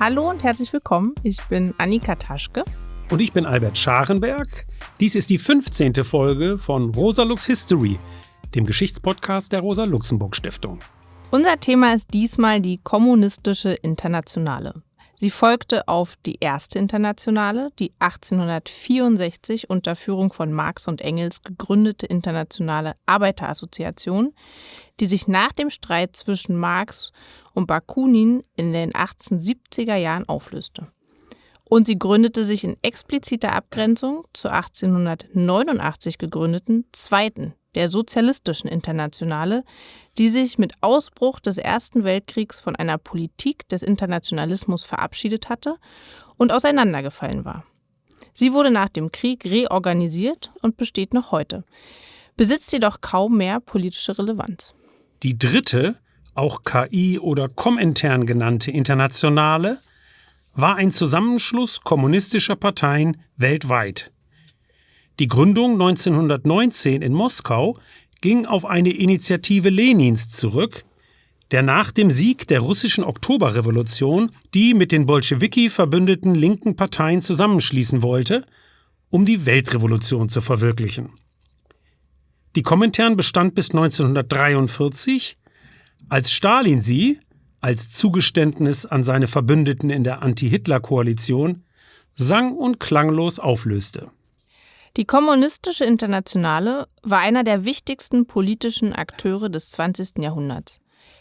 Hallo und herzlich willkommen. Ich bin Annika Taschke. Und ich bin Albert Scharenberg. Dies ist die 15. Folge von Rosa Lux History, dem Geschichtspodcast der Rosa Luxemburg Stiftung. Unser Thema ist diesmal die kommunistische Internationale. Sie folgte auf die erste Internationale, die 1864 unter Führung von Marx und Engels gegründete Internationale Arbeiterassoziation, die sich nach dem Streit zwischen Marx und Bakunin in den 1870er Jahren auflöste. Und sie gründete sich in expliziter Abgrenzung zur 1889 gegründeten zweiten, der Sozialistischen Internationale, die sich mit Ausbruch des Ersten Weltkriegs von einer Politik des Internationalismus verabschiedet hatte und auseinandergefallen war. Sie wurde nach dem Krieg reorganisiert und besteht noch heute, besitzt jedoch kaum mehr politische Relevanz. Die dritte, auch KI oder Komintern genannte Internationale, war ein Zusammenschluss kommunistischer Parteien weltweit. Die Gründung 1919 in Moskau ging auf eine Initiative Lenins zurück, der nach dem Sieg der russischen Oktoberrevolution die mit den Bolschewiki verbündeten linken Parteien zusammenschließen wollte, um die Weltrevolution zu verwirklichen. Die Komintern bestand bis 1943, als Stalin sie, als Zugeständnis an seine Verbündeten in der Anti-Hitler-Koalition, sang- und klanglos auflöste. Die Kommunistische Internationale war einer der wichtigsten politischen Akteure des 20. Jahrhunderts.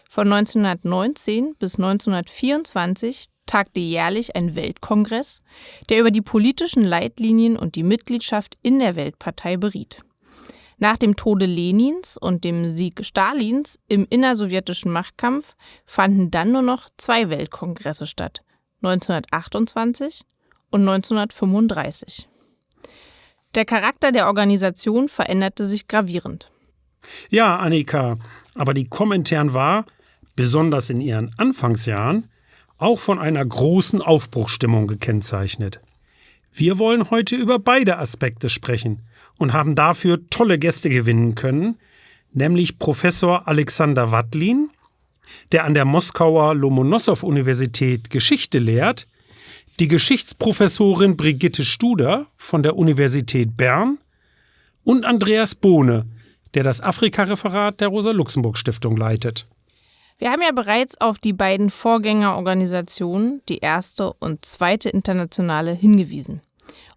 Von 1919 bis 1924 tagte jährlich ein Weltkongress, der über die politischen Leitlinien und die Mitgliedschaft in der Weltpartei beriet. Nach dem Tode Lenins und dem Sieg Stalins im innersowjetischen Machtkampf fanden dann nur noch zwei Weltkongresse statt, 1928 und 1935. Der Charakter der Organisation veränderte sich gravierend. Ja, Annika, aber die Komintern war, besonders in ihren Anfangsjahren, auch von einer großen Aufbruchsstimmung gekennzeichnet. Wir wollen heute über beide Aspekte sprechen und haben dafür tolle Gäste gewinnen können, nämlich Professor Alexander Wattlin, der an der Moskauer Lomonossow-Universität Geschichte lehrt die Geschichtsprofessorin Brigitte Studer von der Universität Bern und Andreas Bohne, der das Afrika-Referat der Rosa-Luxemburg-Stiftung leitet. Wir haben ja bereits auf die beiden Vorgängerorganisationen, die erste und zweite internationale, hingewiesen.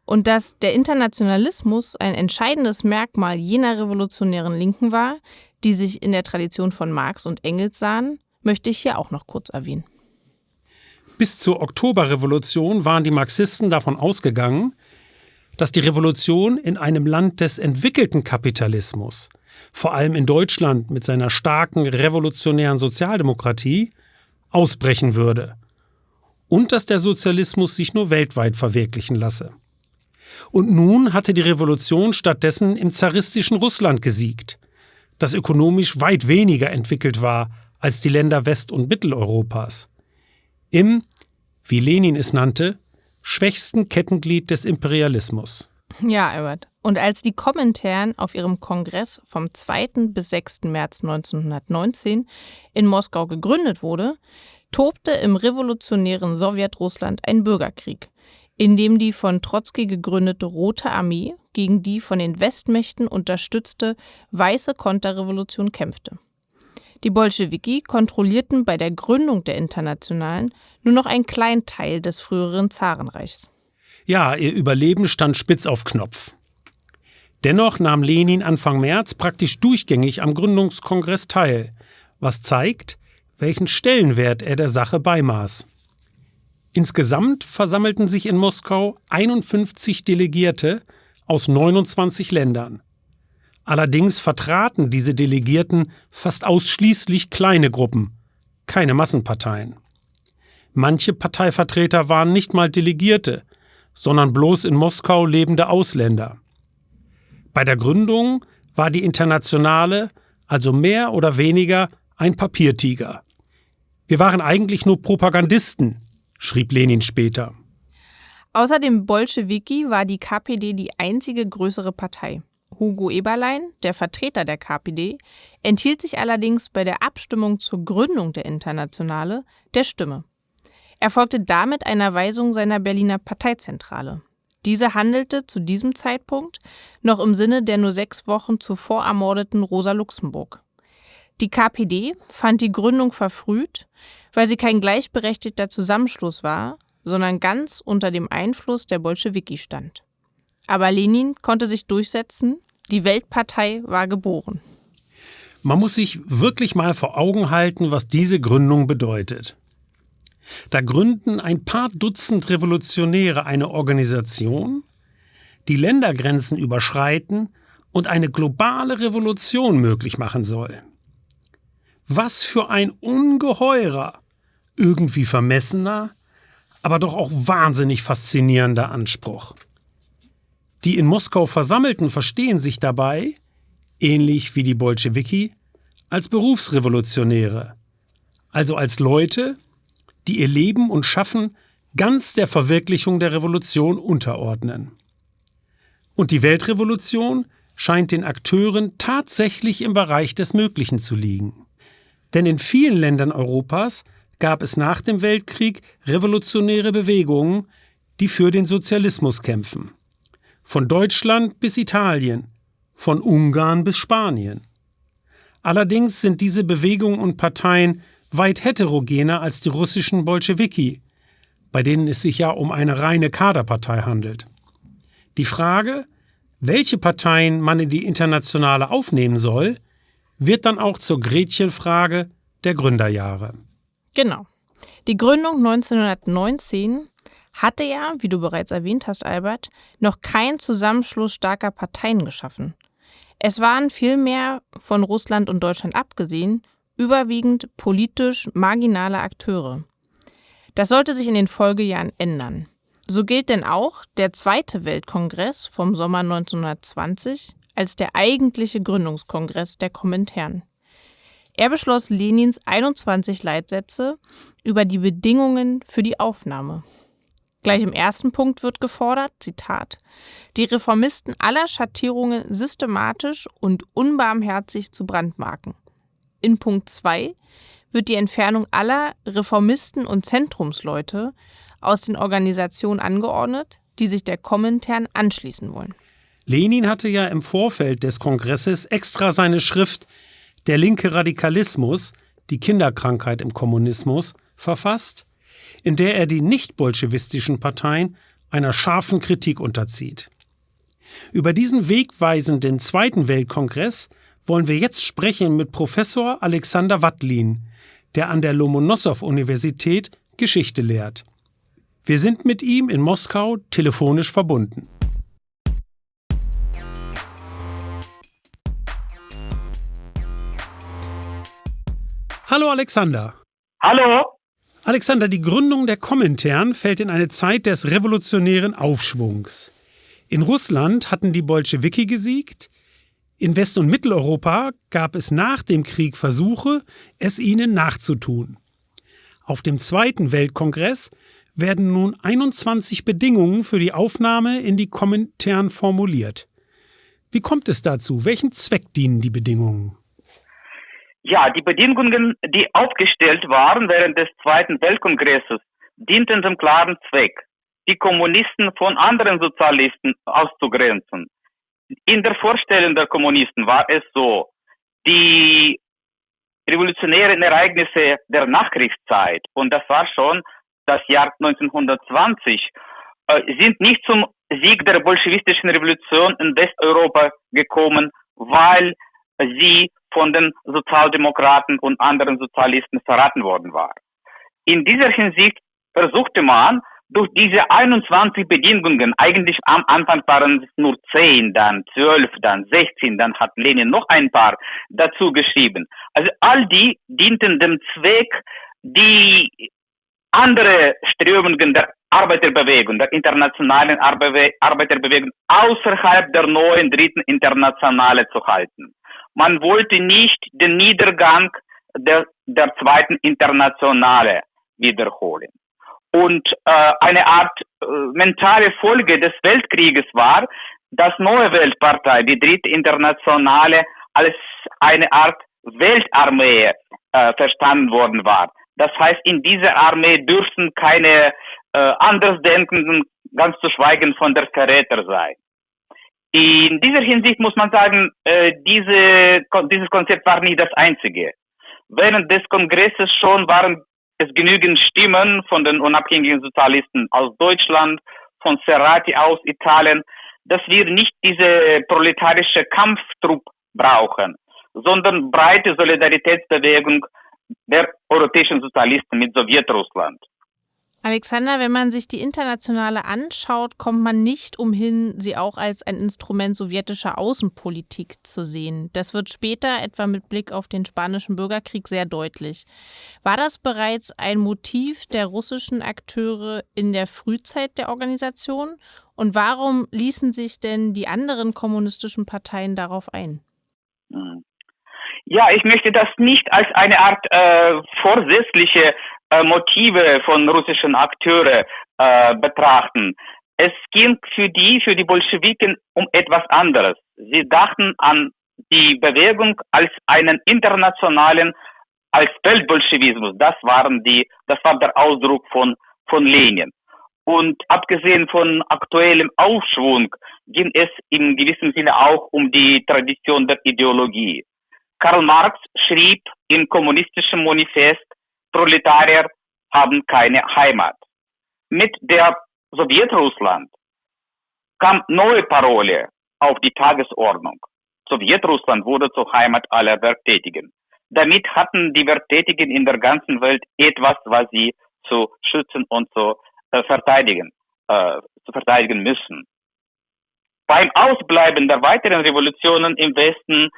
Und dass der Internationalismus ein entscheidendes Merkmal jener revolutionären Linken war, die sich in der Tradition von Marx und Engels sahen, möchte ich hier auch noch kurz erwähnen. Bis zur Oktoberrevolution waren die Marxisten davon ausgegangen, dass die Revolution in einem Land des entwickelten Kapitalismus, vor allem in Deutschland mit seiner starken revolutionären Sozialdemokratie, ausbrechen würde und dass der Sozialismus sich nur weltweit verwirklichen lasse. Und nun hatte die Revolution stattdessen im zaristischen Russland gesiegt, das ökonomisch weit weniger entwickelt war als die Länder West- und Mitteleuropas im, wie Lenin es nannte, schwächsten Kettenglied des Imperialismus. Ja, Albert. Und als die Komintern auf ihrem Kongress vom 2. bis 6. März 1919 in Moskau gegründet wurde, tobte im revolutionären Sowjetrussland ein Bürgerkrieg, in dem die von Trotzki gegründete Rote Armee gegen die von den Westmächten unterstützte Weiße Konterrevolution kämpfte. Die Bolschewiki kontrollierten bei der Gründung der Internationalen nur noch einen kleinen Teil des früheren Zarenreichs. Ja, ihr Überleben stand spitz auf Knopf. Dennoch nahm Lenin Anfang März praktisch durchgängig am Gründungskongress teil, was zeigt, welchen Stellenwert er der Sache beimaß. Insgesamt versammelten sich in Moskau 51 Delegierte aus 29 Ländern. Allerdings vertraten diese Delegierten fast ausschließlich kleine Gruppen, keine Massenparteien. Manche Parteivertreter waren nicht mal Delegierte, sondern bloß in Moskau lebende Ausländer. Bei der Gründung war die Internationale also mehr oder weniger ein Papiertiger. Wir waren eigentlich nur Propagandisten, schrieb Lenin später. Außer dem Bolschewiki war die KPD die einzige größere Partei. Hugo Eberlein, der Vertreter der KPD, enthielt sich allerdings bei der Abstimmung zur Gründung der Internationale der Stimme. Er folgte damit einer Weisung seiner Berliner Parteizentrale. Diese handelte zu diesem Zeitpunkt noch im Sinne der nur sechs Wochen zuvor ermordeten Rosa Luxemburg. Die KPD fand die Gründung verfrüht, weil sie kein gleichberechtigter Zusammenschluss war, sondern ganz unter dem Einfluss der Bolschewiki stand. Aber Lenin konnte sich durchsetzen, die Weltpartei war geboren. Man muss sich wirklich mal vor Augen halten, was diese Gründung bedeutet. Da gründen ein paar Dutzend Revolutionäre eine Organisation, die Ländergrenzen überschreiten und eine globale Revolution möglich machen soll. Was für ein ungeheurer, irgendwie vermessener, aber doch auch wahnsinnig faszinierender Anspruch. Die in Moskau Versammelten verstehen sich dabei, ähnlich wie die Bolschewiki, als Berufsrevolutionäre, also als Leute, die ihr Leben und Schaffen ganz der Verwirklichung der Revolution unterordnen. Und die Weltrevolution scheint den Akteuren tatsächlich im Bereich des Möglichen zu liegen. Denn in vielen Ländern Europas gab es nach dem Weltkrieg revolutionäre Bewegungen, die für den Sozialismus kämpfen. Von Deutschland bis Italien, von Ungarn bis Spanien. Allerdings sind diese Bewegungen und Parteien weit heterogener als die russischen Bolschewiki, bei denen es sich ja um eine reine Kaderpartei handelt. Die Frage, welche Parteien man in die Internationale aufnehmen soll, wird dann auch zur Gretchenfrage der Gründerjahre. Genau. Die Gründung 1919 hatte ja, wie du bereits erwähnt hast, Albert, noch keinen Zusammenschluss starker Parteien geschaffen. Es waren vielmehr, von Russland und Deutschland abgesehen, überwiegend politisch marginale Akteure. Das sollte sich in den Folgejahren ändern. So gilt denn auch der Zweite Weltkongress vom Sommer 1920 als der eigentliche Gründungskongress der Komintern. Er beschloss Lenins 21 Leitsätze über die Bedingungen für die Aufnahme. Gleich im ersten Punkt wird gefordert, Zitat, die Reformisten aller Schattierungen systematisch und unbarmherzig zu brandmarken in Punkt 2 wird die Entfernung aller Reformisten und Zentrumsleute aus den Organisationen angeordnet, die sich der Komintern anschließen wollen. Lenin hatte ja im Vorfeld des Kongresses extra seine Schrift Der linke Radikalismus, die Kinderkrankheit im Kommunismus, verfasst, in der er die nicht-bolschewistischen Parteien einer scharfen Kritik unterzieht. Über diesen wegweisenden Zweiten Weltkongress wollen wir jetzt sprechen mit Professor Alexander Wattlin, der an der Lomonossow-Universität Geschichte lehrt. Wir sind mit ihm in Moskau telefonisch verbunden. Hallo Alexander. Hallo. Alexander, die Gründung der Komintern fällt in eine Zeit des revolutionären Aufschwungs. In Russland hatten die Bolschewiki gesiegt, in West- und Mitteleuropa gab es nach dem Krieg Versuche, es ihnen nachzutun. Auf dem Zweiten Weltkongress werden nun 21 Bedingungen für die Aufnahme in die Komintern formuliert. Wie kommt es dazu? Welchen Zweck dienen die Bedingungen? Ja, die Bedingungen, die aufgestellt waren während des Zweiten Weltkongresses, dienten dem klaren Zweck, die Kommunisten von anderen Sozialisten auszugrenzen. In der Vorstellung der Kommunisten war es so, die revolutionären Ereignisse der Nachkriegszeit, und das war schon das Jahr 1920, äh, sind nicht zum Sieg der bolschewistischen Revolution in Westeuropa gekommen, weil sie von den Sozialdemokraten und anderen Sozialisten verraten worden war. In dieser Hinsicht versuchte man, durch diese 21 Bedingungen, eigentlich am Anfang waren es nur 10, dann 12, dann 16, dann hat Lenin noch ein paar dazu geschrieben. Also all die dienten dem Zweck, die andere Strömungen der Arbeiterbewegung, der internationalen Arbeiterbewegung außerhalb der neuen dritten Internationale zu halten. Man wollte nicht den Niedergang der, der zweiten Internationale wiederholen. Und äh, eine Art äh, mentale Folge des Weltkrieges war, dass neue Weltpartei, die dritte Internationale, als eine Art Weltarmee äh, verstanden worden war. Das heißt, in dieser Armee dürfen keine äh, Andersdenkenden, ganz zu schweigen von der Verräter sein. In dieser Hinsicht muss man sagen, äh, diese, dieses Konzept war nicht das einzige. Während des Kongresses schon waren es genügend Stimmen von den unabhängigen Sozialisten aus Deutschland, von Serrati aus Italien, dass wir nicht diese proletarische Kampftrupp brauchen, sondern breite Solidaritätsbewegung der europäischen Sozialisten mit Sowjetrussland. Alexander, wenn man sich die Internationale anschaut, kommt man nicht umhin, sie auch als ein Instrument sowjetischer Außenpolitik zu sehen. Das wird später, etwa mit Blick auf den Spanischen Bürgerkrieg, sehr deutlich. War das bereits ein Motiv der russischen Akteure in der Frühzeit der Organisation? Und warum ließen sich denn die anderen kommunistischen Parteien darauf ein? Hm. Ja, ich möchte das nicht als eine Art äh, vorsätzliche Motive von russischen Akteuren äh, betrachten. Es ging für die, für die Bolschewiken um etwas anderes. Sie dachten an die Bewegung als einen internationalen, als Weltbolschewismus. Das waren die, das war der Ausdruck von, von Lenin. Und abgesehen von aktuellem Aufschwung ging es in gewissem Sinne auch um die Tradition der Ideologie. Karl Marx schrieb im kommunistischen Manifest, Proletarier haben keine Heimat. Mit der Sowjetrussland kam neue Parole auf die Tagesordnung. Sowjetrussland wurde zur Heimat aller Werktätigen. Damit hatten die Werktätigen in der ganzen Welt etwas, was sie zu schützen und zu äh, verteidigen, äh, zu verteidigen müssen. Beim Ausbleiben der weiteren Revolutionen im Westen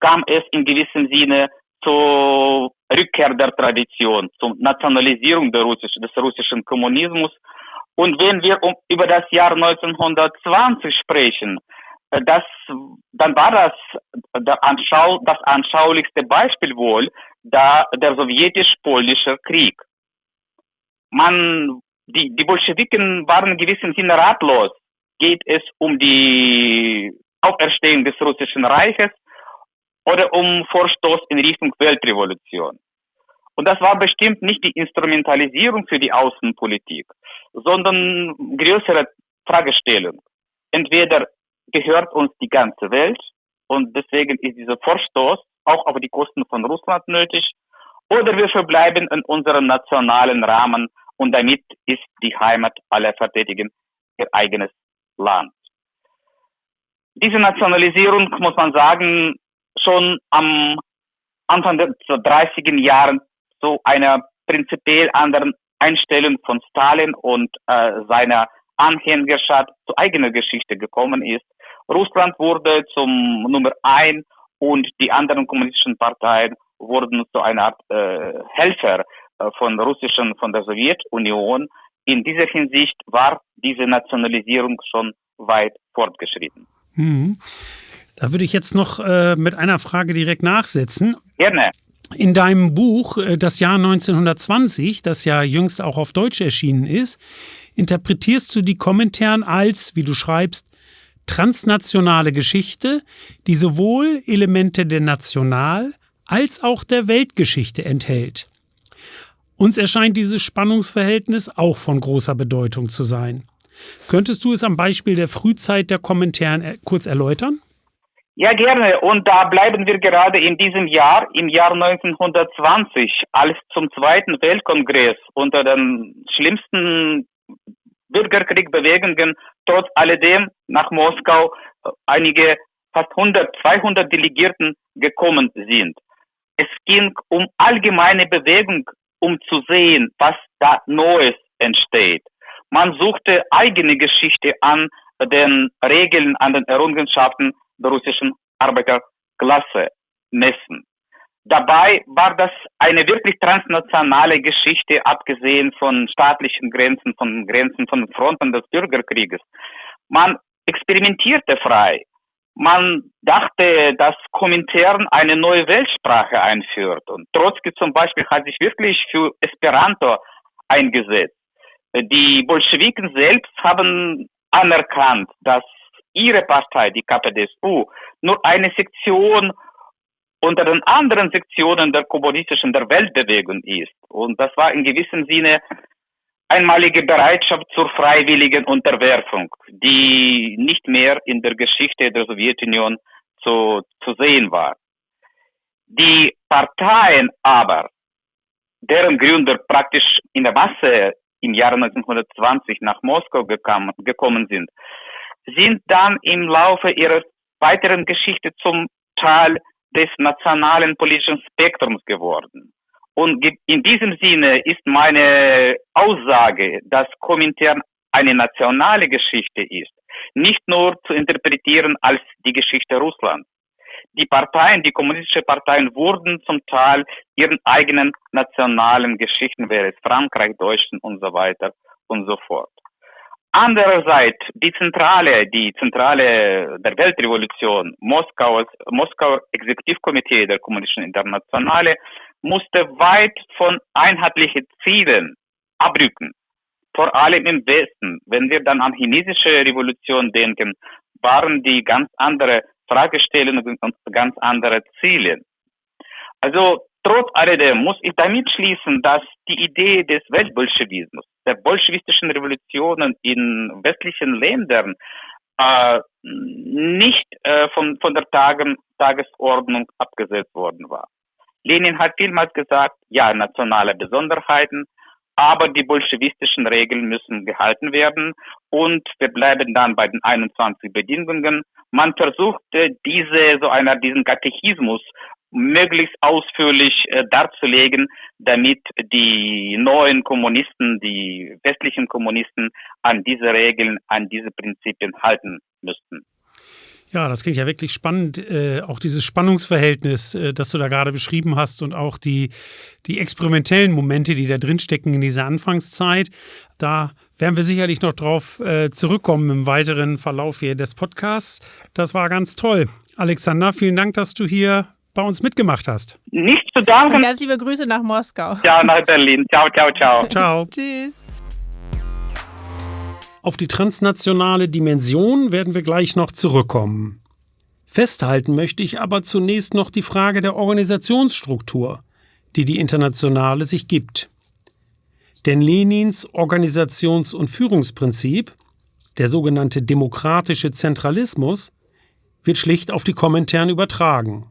kam es in gewissem Sinne zur Rückkehr der Tradition, zur Nationalisierung der russischen, des russischen Kommunismus. Und wenn wir um, über das Jahr 1920 sprechen, äh, das, dann war das der Anschau, das anschaulichste Beispiel wohl da der sowjetisch-polnische Krieg. Man, die, die Bolschewiken waren in gewissem Sinne ratlos. Geht es um die Auferstehung des russischen Reiches oder um Vorstoß in Richtung Weltrevolution. Und das war bestimmt nicht die Instrumentalisierung für die Außenpolitik, sondern größere Fragestellung. Entweder gehört uns die ganze Welt und deswegen ist dieser Vorstoß auch auf die Kosten von Russland nötig, oder wir verbleiben in unserem nationalen Rahmen und damit ist die Heimat aller Verteidigen ihr eigenes Land. Diese Nationalisierung, muss man sagen, schon am Anfang der 30er Jahren zu einer prinzipiell anderen Einstellung von Stalin und äh, seiner Anhängerschaft zu eigener Geschichte gekommen ist. Russland wurde zum Nummer ein und die anderen kommunistischen Parteien wurden zu einer Art äh, Helfer äh, von russischen, von der Sowjetunion. In dieser Hinsicht war diese Nationalisierung schon weit fortgeschritten. Mhm. Da würde ich jetzt noch äh, mit einer Frage direkt nachsetzen. Gerne. In deinem Buch äh, Das Jahr 1920, das ja jüngst auch auf Deutsch erschienen ist, interpretierst du die Kommentaren als, wie du schreibst, transnationale Geschichte, die sowohl Elemente der National- als auch der Weltgeschichte enthält. Uns erscheint dieses Spannungsverhältnis auch von großer Bedeutung zu sein. Könntest du es am Beispiel der Frühzeit der Kommentaren äh, kurz erläutern? Ja, gerne. Und da bleiben wir gerade in diesem Jahr, im Jahr 1920, als zum Zweiten Weltkongress unter den schlimmsten Bürgerkriegbewegungen trotz alledem nach Moskau einige fast 100, 200 Delegierten gekommen sind. Es ging um allgemeine Bewegung, um zu sehen, was da Neues entsteht. Man suchte eigene Geschichte an den Regeln, an den Errungenschaften der russischen Arbeiterklasse messen. Dabei war das eine wirklich transnationale Geschichte, abgesehen von staatlichen Grenzen, von Grenzen von Fronten des Bürgerkrieges. Man experimentierte frei. Man dachte, dass Komintern eine neue Weltsprache einführt. Und Trotzki zum Beispiel hat sich wirklich für Esperanto eingesetzt. Die Bolschewiken selbst haben anerkannt, dass ihre Partei, die KPDSU, nur eine Sektion unter den anderen Sektionen der kommunistischen der Weltbewegung ist. Und das war in gewissem Sinne einmalige Bereitschaft zur freiwilligen Unterwerfung, die nicht mehr in der Geschichte der Sowjetunion zu, zu sehen war. Die Parteien aber, deren Gründer praktisch in der Masse im Jahre 1920 nach Moskau gekommen, gekommen sind, sind dann im Laufe ihrer weiteren Geschichte zum Teil des nationalen politischen Spektrums geworden. Und in diesem Sinne ist meine Aussage, dass Komintern eine nationale Geschichte ist, nicht nur zu interpretieren als die Geschichte Russlands. Die Parteien, die kommunistischen Parteien wurden zum Teil ihren eigenen nationalen Geschichten, wäre es Frankreich, Deutschland und so weiter und so fort. Andererseits die Zentrale, die Zentrale der Weltrevolution, Moskauer, Moskauer Exekutivkomitee der Kommunistischen Internationale, musste weit von einheitlichen Zielen abrücken. Vor allem im Westen. Wenn wir dann an chinesische Revolution denken, waren die ganz andere Fragestellungen und ganz andere Ziele. Also Trotz alledem muss ich damit schließen, dass die Idee des Weltbolschewismus, der bolschewistischen Revolutionen in westlichen Ländern äh, nicht äh, von, von der Tagen, Tagesordnung abgesetzt worden war. Lenin hat vielmals gesagt, ja, nationale Besonderheiten, aber die bolschewistischen Regeln müssen gehalten werden und wir bleiben dann bei den 21 Bedingungen. Man versuchte diese, so einer, diesen Katechismus möglichst ausführlich äh, darzulegen, damit die neuen Kommunisten, die westlichen Kommunisten an diese Regeln, an diese Prinzipien halten müssten. Ja, das klingt ja wirklich spannend. Äh, auch dieses Spannungsverhältnis, äh, das du da gerade beschrieben hast und auch die, die experimentellen Momente, die da drinstecken in dieser Anfangszeit. Da werden wir sicherlich noch drauf äh, zurückkommen im weiteren Verlauf hier des Podcasts. Das war ganz toll. Alexander, vielen Dank, dass du hier bei uns mitgemacht hast. Nicht zu danken. Und ganz liebe Grüße nach Moskau. Ja, nach Berlin. Ciao, ciao, ciao. Ciao. Tschüss. Auf die transnationale Dimension werden wir gleich noch zurückkommen. Festhalten möchte ich aber zunächst noch die Frage der Organisationsstruktur, die die Internationale sich gibt. Denn Lenins Organisations- und Führungsprinzip, der sogenannte demokratische Zentralismus, wird schlicht auf die Kommentaren übertragen.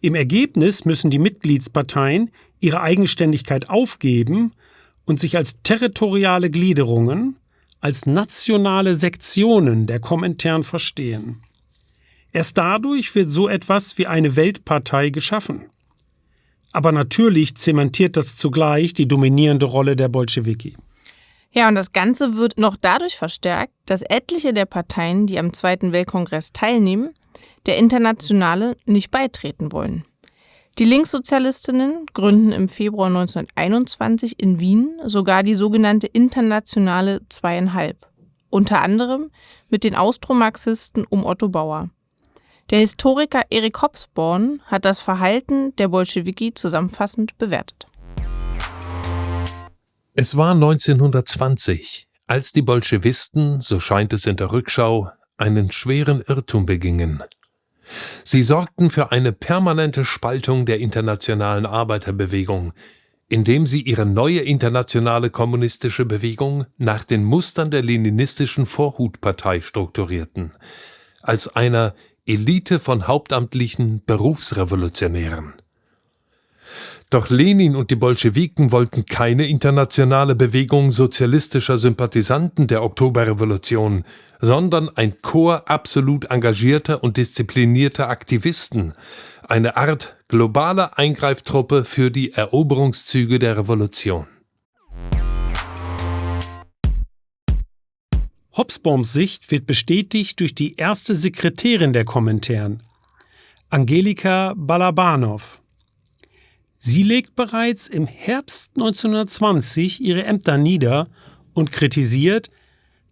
Im Ergebnis müssen die Mitgliedsparteien ihre Eigenständigkeit aufgeben und sich als territoriale Gliederungen, als nationale Sektionen der Komintern verstehen. Erst dadurch wird so etwas wie eine Weltpartei geschaffen. Aber natürlich zementiert das zugleich die dominierende Rolle der Bolschewiki. Ja, und das Ganze wird noch dadurch verstärkt, dass etliche der Parteien, die am Zweiten Weltkongress teilnehmen, der Internationale nicht beitreten wollen. Die Linkssozialistinnen gründen im Februar 1921 in Wien sogar die sogenannte Internationale Zweieinhalb, unter anderem mit den Austromarxisten um Otto Bauer. Der Historiker Erik Hobsbawm hat das Verhalten der Bolschewiki zusammenfassend bewertet. Es war 1920, als die Bolschewisten, so scheint es in der Rückschau, einen schweren Irrtum begingen. Sie sorgten für eine permanente Spaltung der internationalen Arbeiterbewegung, indem sie ihre neue internationale kommunistische Bewegung nach den Mustern der leninistischen Vorhutpartei strukturierten, als einer Elite von hauptamtlichen Berufsrevolutionären. Doch Lenin und die Bolschewiken wollten keine internationale Bewegung sozialistischer Sympathisanten der Oktoberrevolution, sondern ein Chor absolut engagierter und disziplinierter Aktivisten, eine Art globaler Eingreiftruppe für die Eroberungszüge der Revolution. Hobsbawms Sicht wird bestätigt durch die erste Sekretärin der Kommentaren, Angelika Balabanov. Sie legt bereits im Herbst 1920 ihre Ämter nieder und kritisiert,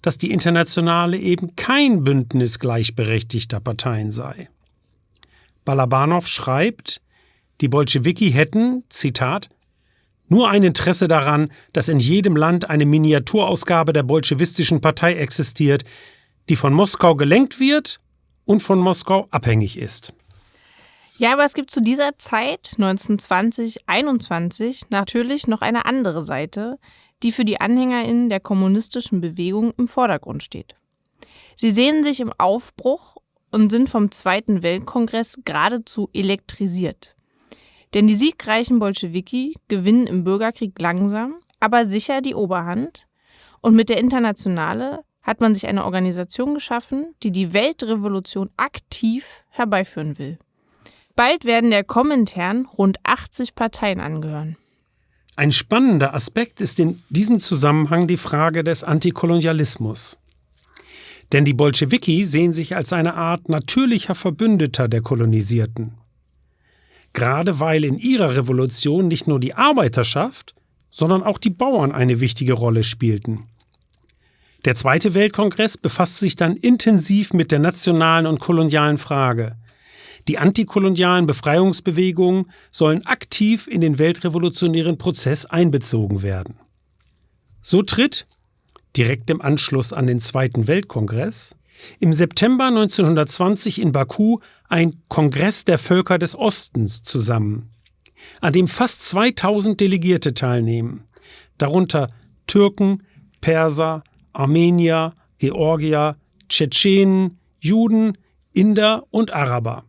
dass die Internationale eben kein Bündnis gleichberechtigter Parteien sei. Balabanov schreibt, die Bolschewiki hätten, Zitat, nur ein Interesse daran, dass in jedem Land eine Miniaturausgabe der bolschewistischen Partei existiert, die von Moskau gelenkt wird und von Moskau abhängig ist. Ja, aber es gibt zu dieser Zeit, 1920, 21, natürlich noch eine andere Seite, die für die AnhängerInnen der kommunistischen Bewegung im Vordergrund steht. Sie sehen sich im Aufbruch und sind vom Zweiten Weltkongress geradezu elektrisiert. Denn die siegreichen Bolschewiki gewinnen im Bürgerkrieg langsam, aber sicher die Oberhand. Und mit der Internationale hat man sich eine Organisation geschaffen, die die Weltrevolution aktiv herbeiführen will. Bald werden der Komintern rund 80 Parteien angehören. Ein spannender Aspekt ist in diesem Zusammenhang die Frage des Antikolonialismus. Denn die Bolschewiki sehen sich als eine Art natürlicher Verbündeter der Kolonisierten. Gerade weil in ihrer Revolution nicht nur die Arbeiterschaft, sondern auch die Bauern eine wichtige Rolle spielten. Der Zweite Weltkongress befasst sich dann intensiv mit der nationalen und kolonialen Frage – die antikolonialen Befreiungsbewegungen sollen aktiv in den weltrevolutionären Prozess einbezogen werden. So tritt, direkt im Anschluss an den Zweiten Weltkongress, im September 1920 in Baku ein Kongress der Völker des Ostens zusammen, an dem fast 2000 Delegierte teilnehmen, darunter Türken, Perser, Armenier, Georgier, Tschetschenen, Juden, Inder und Araber.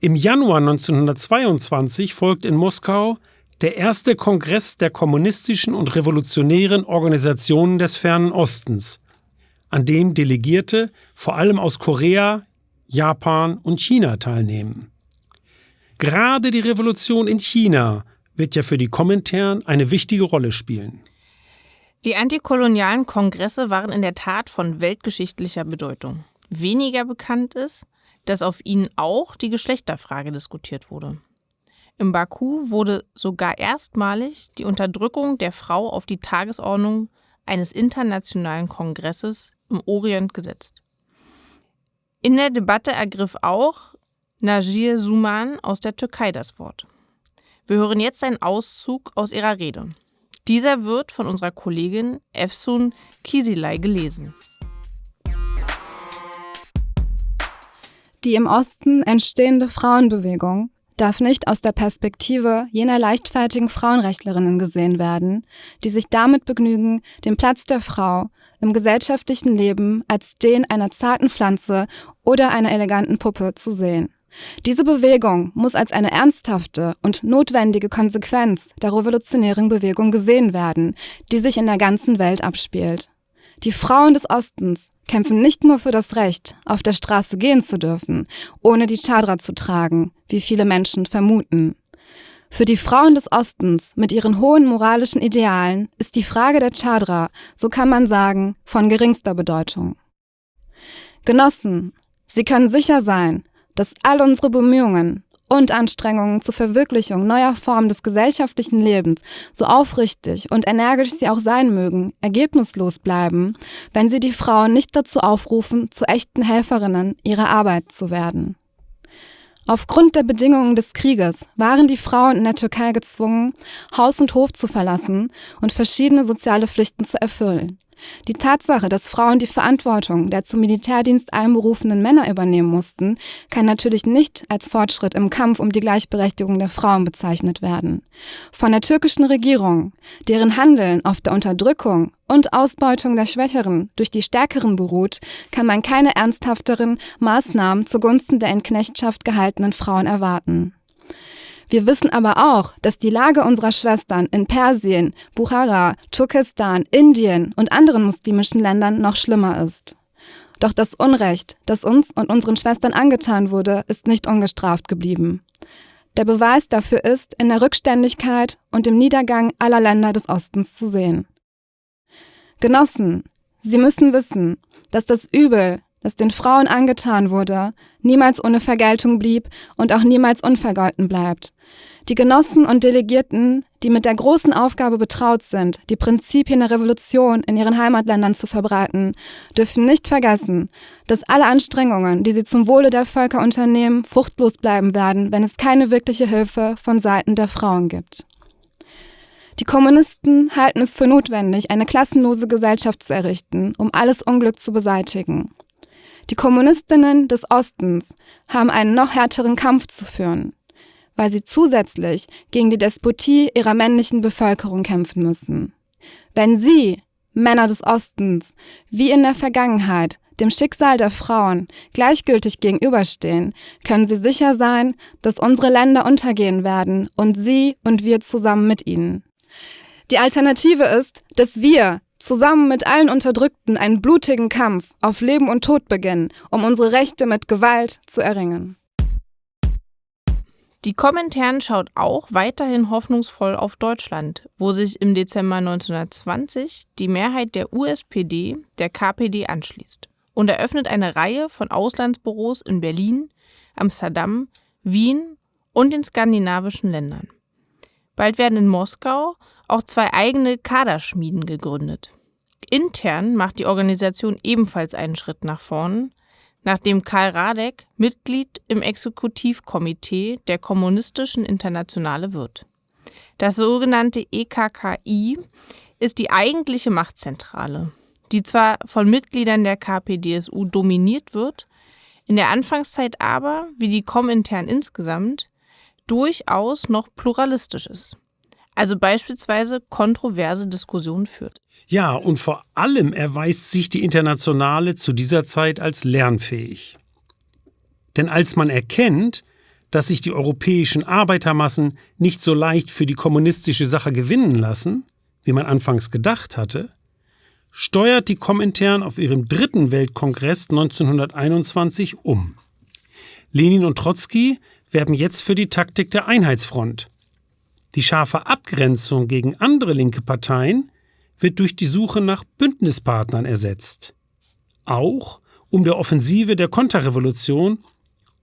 Im Januar 1922 folgt in Moskau der erste Kongress der kommunistischen und revolutionären Organisationen des Fernen Ostens, an dem Delegierte vor allem aus Korea, Japan und China teilnehmen. Gerade die Revolution in China wird ja für die Komintern eine wichtige Rolle spielen. Die antikolonialen Kongresse waren in der Tat von weltgeschichtlicher Bedeutung. Weniger bekannt ist, dass auf ihnen auch die Geschlechterfrage diskutiert wurde. Im Baku wurde sogar erstmalig die Unterdrückung der Frau auf die Tagesordnung eines internationalen Kongresses im Orient gesetzt. In der Debatte ergriff auch Najir Suman aus der Türkei das Wort. Wir hören jetzt einen Auszug aus ihrer Rede. Dieser wird von unserer Kollegin Efsun Kisilay gelesen. Die im Osten entstehende Frauenbewegung darf nicht aus der Perspektive jener leichtfertigen Frauenrechtlerinnen gesehen werden, die sich damit begnügen, den Platz der Frau im gesellschaftlichen Leben als den einer zarten Pflanze oder einer eleganten Puppe zu sehen. Diese Bewegung muss als eine ernsthafte und notwendige Konsequenz der revolutionären Bewegung gesehen werden, die sich in der ganzen Welt abspielt. Die Frauen des Ostens kämpfen nicht nur für das Recht, auf der Straße gehen zu dürfen, ohne die Chadra zu tragen, wie viele Menschen vermuten. Für die Frauen des Ostens mit ihren hohen moralischen Idealen ist die Frage der Chadra, so kann man sagen, von geringster Bedeutung. Genossen, Sie können sicher sein, dass all unsere Bemühungen, und Anstrengungen zur Verwirklichung neuer Formen des gesellschaftlichen Lebens, so aufrichtig und energisch sie auch sein mögen, ergebnislos bleiben, wenn sie die Frauen nicht dazu aufrufen, zu echten Helferinnen ihrer Arbeit zu werden. Aufgrund der Bedingungen des Krieges waren die Frauen in der Türkei gezwungen, Haus und Hof zu verlassen und verschiedene soziale Pflichten zu erfüllen. Die Tatsache, dass Frauen die Verantwortung der zum Militärdienst einberufenen Männer übernehmen mussten, kann natürlich nicht als Fortschritt im Kampf um die Gleichberechtigung der Frauen bezeichnet werden. Von der türkischen Regierung, deren Handeln auf der Unterdrückung und Ausbeutung der Schwächeren durch die Stärkeren beruht, kann man keine ernsthafteren Maßnahmen zugunsten der in Knechtschaft gehaltenen Frauen erwarten. Wir wissen aber auch, dass die Lage unserer Schwestern in Persien, Bukhara, Turkestan, Indien und anderen muslimischen Ländern noch schlimmer ist. Doch das Unrecht, das uns und unseren Schwestern angetan wurde, ist nicht ungestraft geblieben. Der Beweis dafür ist in der Rückständigkeit und im Niedergang aller Länder des Ostens zu sehen. Genossen, Sie müssen wissen, dass das Übel, das den Frauen angetan wurde, niemals ohne Vergeltung blieb und auch niemals unvergolten bleibt. Die Genossen und Delegierten, die mit der großen Aufgabe betraut sind, die Prinzipien der Revolution in ihren Heimatländern zu verbreiten, dürfen nicht vergessen, dass alle Anstrengungen, die sie zum Wohle der Völker unternehmen, fruchtlos bleiben werden, wenn es keine wirkliche Hilfe von Seiten der Frauen gibt. Die Kommunisten halten es für notwendig, eine klassenlose Gesellschaft zu errichten, um alles Unglück zu beseitigen. Die Kommunistinnen des Ostens haben einen noch härteren Kampf zu führen, weil sie zusätzlich gegen die Despotie ihrer männlichen Bevölkerung kämpfen müssen. Wenn sie, Männer des Ostens, wie in der Vergangenheit, dem Schicksal der Frauen gleichgültig gegenüberstehen, können sie sicher sein, dass unsere Länder untergehen werden und sie und wir zusammen mit ihnen. Die Alternative ist, dass wir zusammen mit allen Unterdrückten einen blutigen Kampf auf Leben und Tod beginnen, um unsere Rechte mit Gewalt zu erringen. Die Komintern schaut auch weiterhin hoffnungsvoll auf Deutschland, wo sich im Dezember 1920 die Mehrheit der USPD der KPD anschließt und eröffnet eine Reihe von Auslandsbüros in Berlin, Amsterdam, Wien und den skandinavischen Ländern. Bald werden in Moskau auch zwei eigene Kaderschmieden gegründet. Intern macht die Organisation ebenfalls einen Schritt nach vorn, nachdem Karl Radek Mitglied im Exekutivkomitee der Kommunistischen Internationale wird. Das sogenannte EKKI ist die eigentliche Machtzentrale, die zwar von Mitgliedern der KPDSU dominiert wird, in der Anfangszeit aber, wie die Komintern insgesamt, durchaus noch pluralistisch ist also beispielsweise kontroverse Diskussionen führt. Ja, und vor allem erweist sich die Internationale zu dieser Zeit als lernfähig. Denn als man erkennt, dass sich die europäischen Arbeitermassen nicht so leicht für die kommunistische Sache gewinnen lassen, wie man anfangs gedacht hatte, steuert die Komintern auf ihrem dritten Weltkongress 1921 um. Lenin und Trotzki werben jetzt für die Taktik der Einheitsfront, die scharfe Abgrenzung gegen andere linke Parteien wird durch die Suche nach Bündnispartnern ersetzt. Auch um der Offensive der Konterrevolution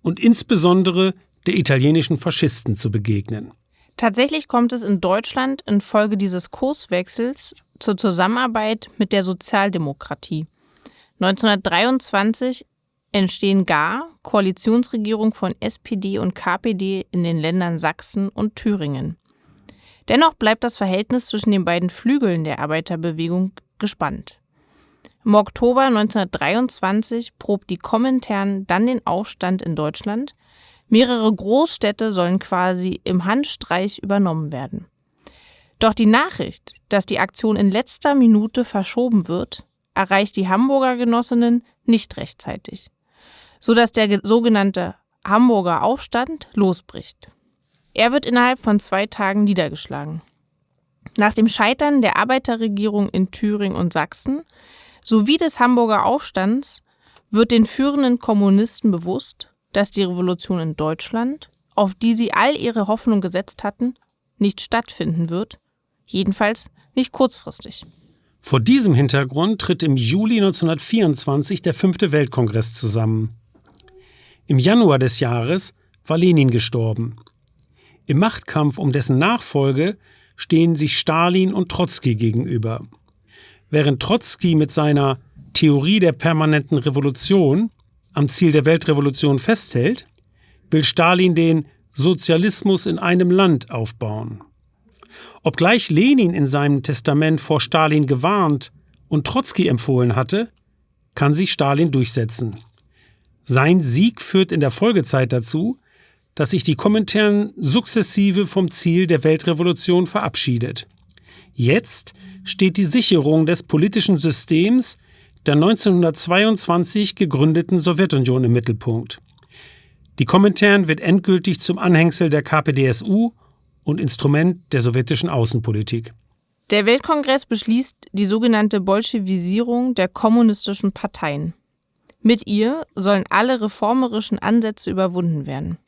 und insbesondere der italienischen Faschisten zu begegnen. Tatsächlich kommt es in Deutschland infolge dieses Kurswechsels zur Zusammenarbeit mit der Sozialdemokratie. 1923 entstehen gar Koalitionsregierungen von SPD und KPD in den Ländern Sachsen und Thüringen. Dennoch bleibt das Verhältnis zwischen den beiden Flügeln der Arbeiterbewegung gespannt. Im Oktober 1923 probt die Komintern dann den Aufstand in Deutschland. Mehrere Großstädte sollen quasi im Handstreich übernommen werden. Doch die Nachricht, dass die Aktion in letzter Minute verschoben wird, erreicht die Hamburger Genossinnen nicht rechtzeitig, sodass der sogenannte Hamburger Aufstand losbricht. Er wird innerhalb von zwei Tagen niedergeschlagen. Nach dem Scheitern der Arbeiterregierung in Thüringen und Sachsen sowie des Hamburger Aufstands wird den führenden Kommunisten bewusst, dass die Revolution in Deutschland, auf die sie all ihre Hoffnung gesetzt hatten, nicht stattfinden wird, jedenfalls nicht kurzfristig. Vor diesem Hintergrund tritt im Juli 1924 der fünfte Weltkongress zusammen. Im Januar des Jahres war Lenin gestorben. Im Machtkampf um dessen Nachfolge stehen sich Stalin und Trotzki gegenüber. Während Trotzki mit seiner Theorie der permanenten Revolution am Ziel der Weltrevolution festhält, will Stalin den Sozialismus in einem Land aufbauen. Obgleich Lenin in seinem Testament vor Stalin gewarnt und Trotzki empfohlen hatte, kann sich Stalin durchsetzen. Sein Sieg führt in der Folgezeit dazu, dass sich die Komintern sukzessive vom Ziel der Weltrevolution verabschiedet. Jetzt steht die Sicherung des politischen Systems der 1922 gegründeten Sowjetunion im Mittelpunkt. Die Komintern wird endgültig zum Anhängsel der KPDSU und Instrument der sowjetischen Außenpolitik. Der Weltkongress beschließt die sogenannte Bolschewisierung der kommunistischen Parteien. Mit ihr sollen alle reformerischen Ansätze überwunden werden.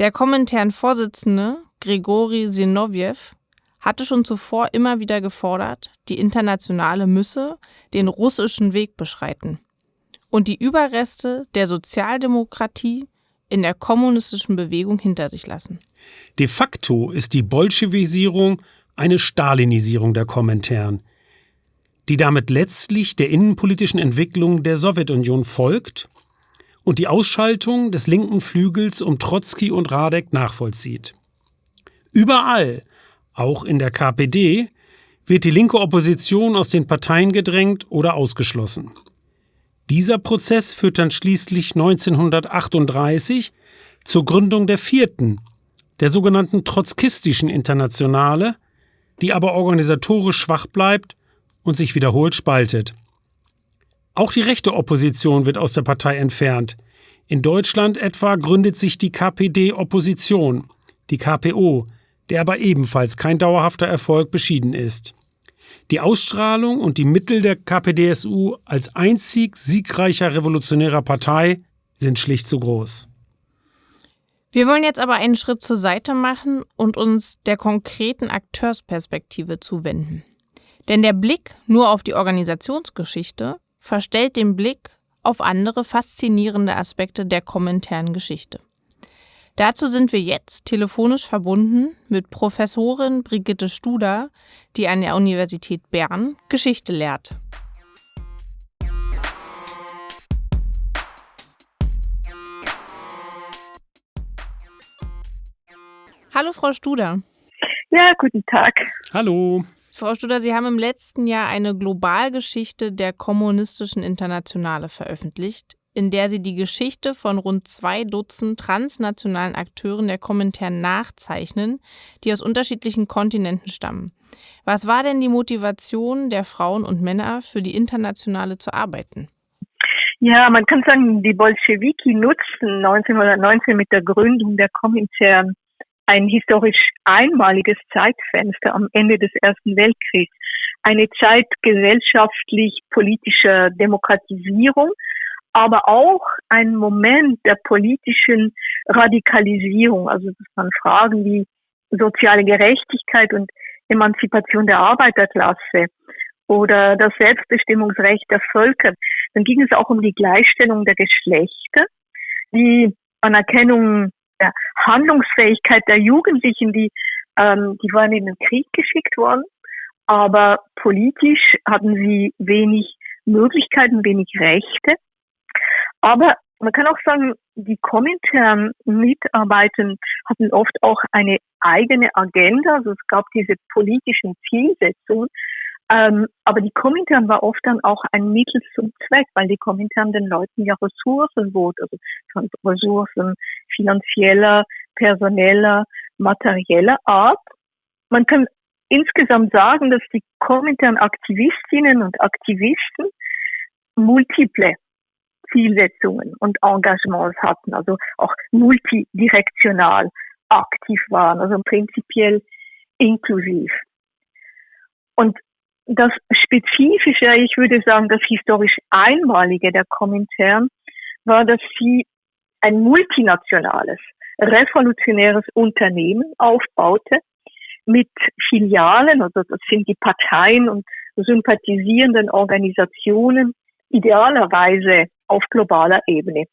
Der Komintern-Vorsitzende Grigori Sinowjew hatte schon zuvor immer wieder gefordert, die Internationale müsse den russischen Weg beschreiten und die Überreste der Sozialdemokratie in der kommunistischen Bewegung hinter sich lassen. De facto ist die Bolschewisierung eine Stalinisierung der Komintern, die damit letztlich der innenpolitischen Entwicklung der Sowjetunion folgt und die Ausschaltung des linken Flügels um Trotzki und Radek nachvollzieht. Überall, auch in der KPD, wird die linke Opposition aus den Parteien gedrängt oder ausgeschlossen. Dieser Prozess führt dann schließlich 1938 zur Gründung der vierten, der sogenannten Trotzkistischen Internationale, die aber organisatorisch schwach bleibt und sich wiederholt spaltet. Auch die rechte Opposition wird aus der Partei entfernt. In Deutschland etwa gründet sich die KPD Opposition, die KPO, der aber ebenfalls kein dauerhafter Erfolg beschieden ist. Die Ausstrahlung und die Mittel der KPDSU als einzig siegreicher revolutionärer Partei sind schlicht zu groß. Wir wollen jetzt aber einen Schritt zur Seite machen und uns der konkreten Akteursperspektive zuwenden. Denn der Blick nur auf die Organisationsgeschichte verstellt den Blick auf andere faszinierende Aspekte der kommentären Geschichte. Dazu sind wir jetzt telefonisch verbunden mit Professorin Brigitte Studer, die an der Universität Bern Geschichte lehrt. Hallo, Frau Studer. Ja, guten Tag. Hallo. Frau Studer, Sie haben im letzten Jahr eine Globalgeschichte der kommunistischen Internationale veröffentlicht, in der Sie die Geschichte von rund zwei Dutzend transnationalen Akteuren der Kommentaren nachzeichnen, die aus unterschiedlichen Kontinenten stammen. Was war denn die Motivation der Frauen und Männer, für die Internationale zu arbeiten? Ja, man kann sagen, die Bolschewiki nutzten 1919 mit der Gründung der Komintern ein historisch einmaliges Zeitfenster am Ende des Ersten Weltkriegs. Eine Zeit gesellschaftlich-politischer Demokratisierung, aber auch ein Moment der politischen Radikalisierung. Also das waren Fragen wie soziale Gerechtigkeit und Emanzipation der Arbeiterklasse oder das Selbstbestimmungsrecht der Völker. Dann ging es auch um die Gleichstellung der Geschlechter, die Anerkennung der Handlungsfähigkeit der Jugendlichen, die, ähm, die waren in den Krieg geschickt worden, aber politisch hatten sie wenig Möglichkeiten, wenig Rechte. Aber man kann auch sagen, die Komintern Mitarbeitenden hatten oft auch eine eigene Agenda. Also es gab diese politischen Zielsetzungen, ähm, aber die Komintern war oft dann auch ein Mittel zum Zweck, weil die Komintern den Leuten ja Ressourcen bot, also Ressourcen finanzieller, personeller, materieller Art. Man kann insgesamt sagen, dass die Komintern Aktivistinnen und Aktivisten multiple Zielsetzungen und Engagements hatten, also auch multidirektional aktiv waren, also prinzipiell inklusiv. Und das Spezifische, ich würde sagen, das historisch Einmalige der Komintern war, dass sie ein multinationales, revolutionäres Unternehmen aufbaute mit Filialen, also das sind die Parteien und sympathisierenden Organisationen, idealerweise auf globaler Ebene.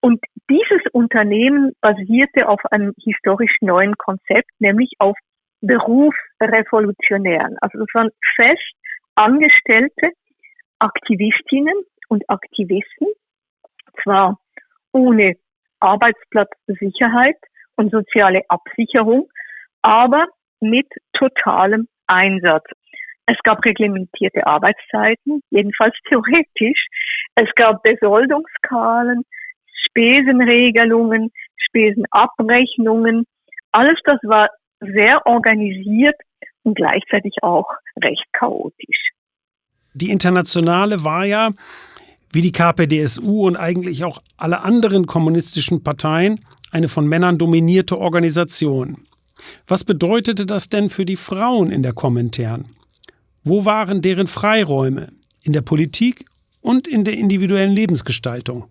Und dieses Unternehmen basierte auf einem historisch neuen Konzept, nämlich auf Berufsrevolutionären. Also das waren fest angestellte Aktivistinnen und Aktivisten, zwar ohne Arbeitsplatzsicherheit und soziale Absicherung, aber mit totalem Einsatz. Es gab reglementierte Arbeitszeiten, jedenfalls theoretisch. Es gab Besoldungskalen, Spesenregelungen, Spesenabrechnungen. Alles das war sehr organisiert und gleichzeitig auch recht chaotisch. Die Internationale war ja, wie die KPDSU und eigentlich auch alle anderen kommunistischen Parteien, eine von Männern dominierte Organisation. Was bedeutete das denn für die Frauen in der Kommentern? Wo waren deren Freiräume in der Politik und in der individuellen Lebensgestaltung?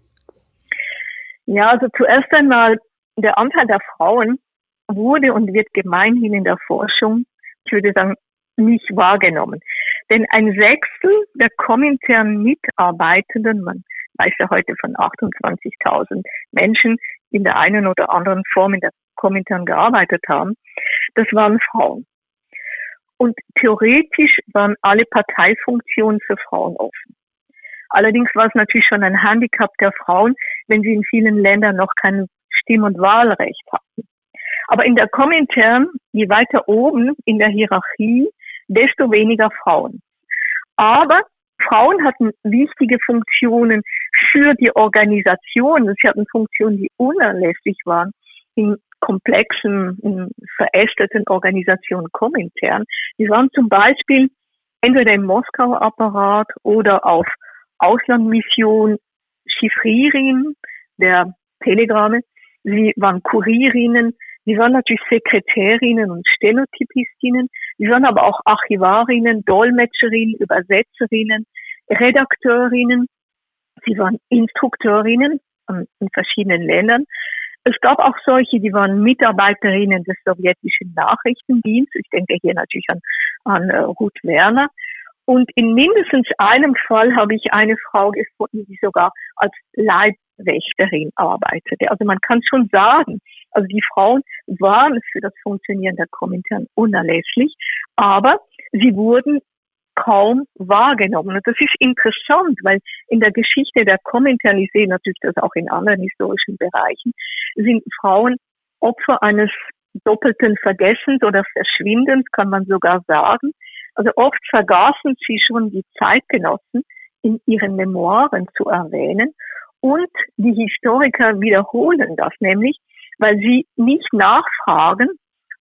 Ja, also zuerst einmal der Anteil der Frauen wurde und wird gemeinhin in der Forschung, ich würde sagen, nicht wahrgenommen. Denn ein Sechstel der kommentaren Mitarbeitenden, man weiß ja heute von 28.000 Menschen, die in der einen oder anderen Form in der Kommentaren gearbeitet haben, das waren Frauen. Und theoretisch waren alle Parteifunktionen für Frauen offen. Allerdings war es natürlich schon ein Handicap der Frauen, wenn sie in vielen Ländern noch kein Stimm- und Wahlrecht hatten. Aber in der Komintern, je weiter oben in der Hierarchie, desto weniger Frauen. Aber Frauen hatten wichtige Funktionen für die Organisation. Sie hatten Funktionen, die unerlässlich waren in komplexen, in verästelten Organisationen Komintern. Die waren zum Beispiel entweder im Moskauer Apparat oder auf Auslandmission Chiffrierin der Telegramme. Sie waren Kurierinnen. Sie waren natürlich Sekretärinnen und Stenotypistinnen. Sie waren aber auch Archivarinnen, Dolmetscherinnen, Übersetzerinnen, Redakteurinnen. Sie waren Instrukteurinnen in verschiedenen Ländern. Es gab auch solche, die waren Mitarbeiterinnen des sowjetischen Nachrichtendienstes. Ich denke hier natürlich an, an uh, Ruth Werner. Und in mindestens einem Fall habe ich eine Frau gefunden, die sogar als Leibwächterin arbeitete. Also man kann schon sagen, also die Frauen waren für das Funktionieren der Komintern unerlässlich, aber sie wurden kaum wahrgenommen. Und das ist interessant, weil in der Geschichte der Komintern, ich sehe natürlich das auch in anderen historischen Bereichen, sind Frauen Opfer eines doppelten Vergessens oder Verschwindens, kann man sogar sagen. Also oft vergaßen sie schon die Zeitgenossen in ihren Memoiren zu erwähnen. Und die Historiker wiederholen das nämlich, weil sie nicht nachfragen,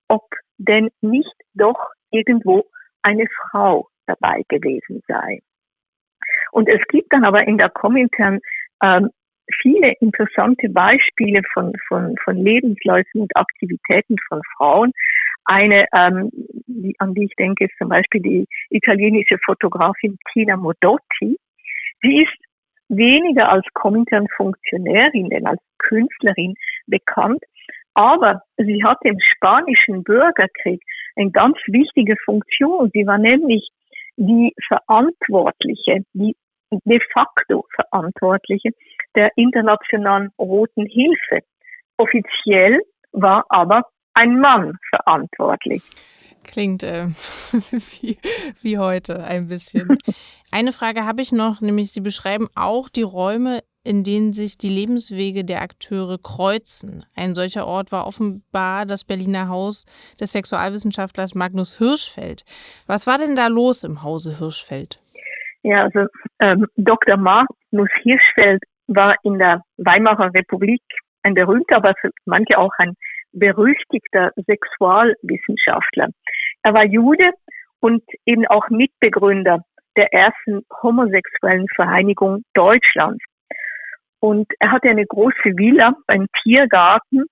ob denn nicht doch irgendwo eine Frau dabei gewesen sei. Und es gibt dann aber in der Komintern ähm, viele interessante Beispiele von, von, von Lebensläufen und Aktivitäten von Frauen. Eine, ähm, die, an die ich denke, ist zum Beispiel die italienische Fotografin Tina Modotti. Sie ist weniger als Komintern-Funktionärin, denn als Künstlerin bekannt, aber sie hatte im spanischen Bürgerkrieg eine ganz wichtige Funktion. Sie war nämlich die Verantwortliche, die de facto Verantwortliche der Internationalen Roten Hilfe. Offiziell war aber ein Mann verantwortlich. Klingt äh, wie, wie heute ein bisschen. Eine Frage habe ich noch, nämlich Sie beschreiben auch die Räume, in denen sich die Lebenswege der Akteure kreuzen. Ein solcher Ort war offenbar das Berliner Haus des Sexualwissenschaftlers Magnus Hirschfeld. Was war denn da los im Hause Hirschfeld? Ja, also ähm, Dr. Magnus Hirschfeld war in der Weimarer Republik ein berühmter, aber für manche auch ein berüchtigter Sexualwissenschaftler. Er war Jude und eben auch Mitbegründer der ersten homosexuellen Vereinigung Deutschlands. Und er hatte eine große Villa beim Tiergarten,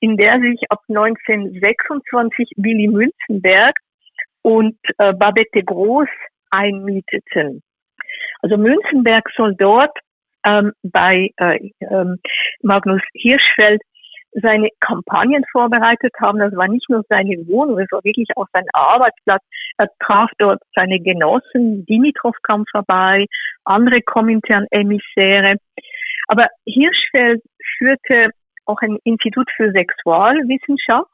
in der sich ab 1926 Willy Münzenberg und äh, Babette Groß einmieteten. Also Münzenberg soll dort ähm, bei äh, ähm, Magnus Hirschfeld seine Kampagnen vorbereitet haben. Das war nicht nur seine Wohnung, es war wirklich auch sein Arbeitsplatz. Er traf dort seine Genossen, Dimitrov kam vorbei, andere Komintern-Emissäre. Aber Hirschfeld führte auch ein Institut für Sexualwissenschaft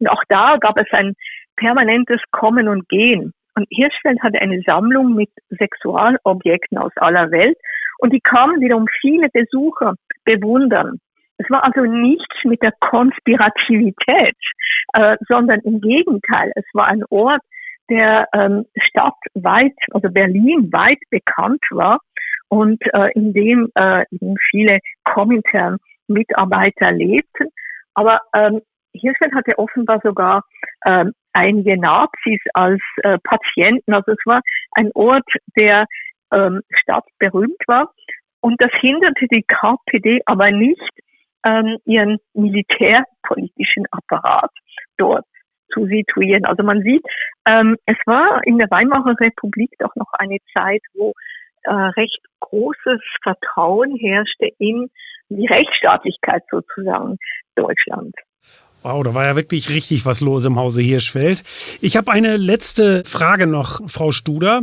und auch da gab es ein permanentes Kommen und Gehen. Und Hirschfeld hatte eine Sammlung mit Sexualobjekten aus aller Welt und die kamen wiederum viele Besucher bewundern. Es war also nichts mit der Konspirativität, äh, sondern im Gegenteil. Es war ein Ort, der ähm, stadtweit, also Berlin weit bekannt war und äh, in dem äh, viele Komintern-Mitarbeiter lebten. Aber ähm, Hirschfeld hatte offenbar sogar ähm, einige Nazis als äh, Patienten. Also es war ein Ort, der ähm, stadtberühmt war. Und das hinderte die KPD aber nicht, ähm, ihren militärpolitischen Apparat dort zu situieren. Also man sieht, ähm, es war in der Weimarer Republik doch noch eine Zeit, wo äh, recht großes Vertrauen herrschte in die Rechtsstaatlichkeit sozusagen Deutschlands. Wow, da war ja wirklich richtig was los im Hause Hirschfeld. Ich habe eine letzte Frage noch, Frau Studer.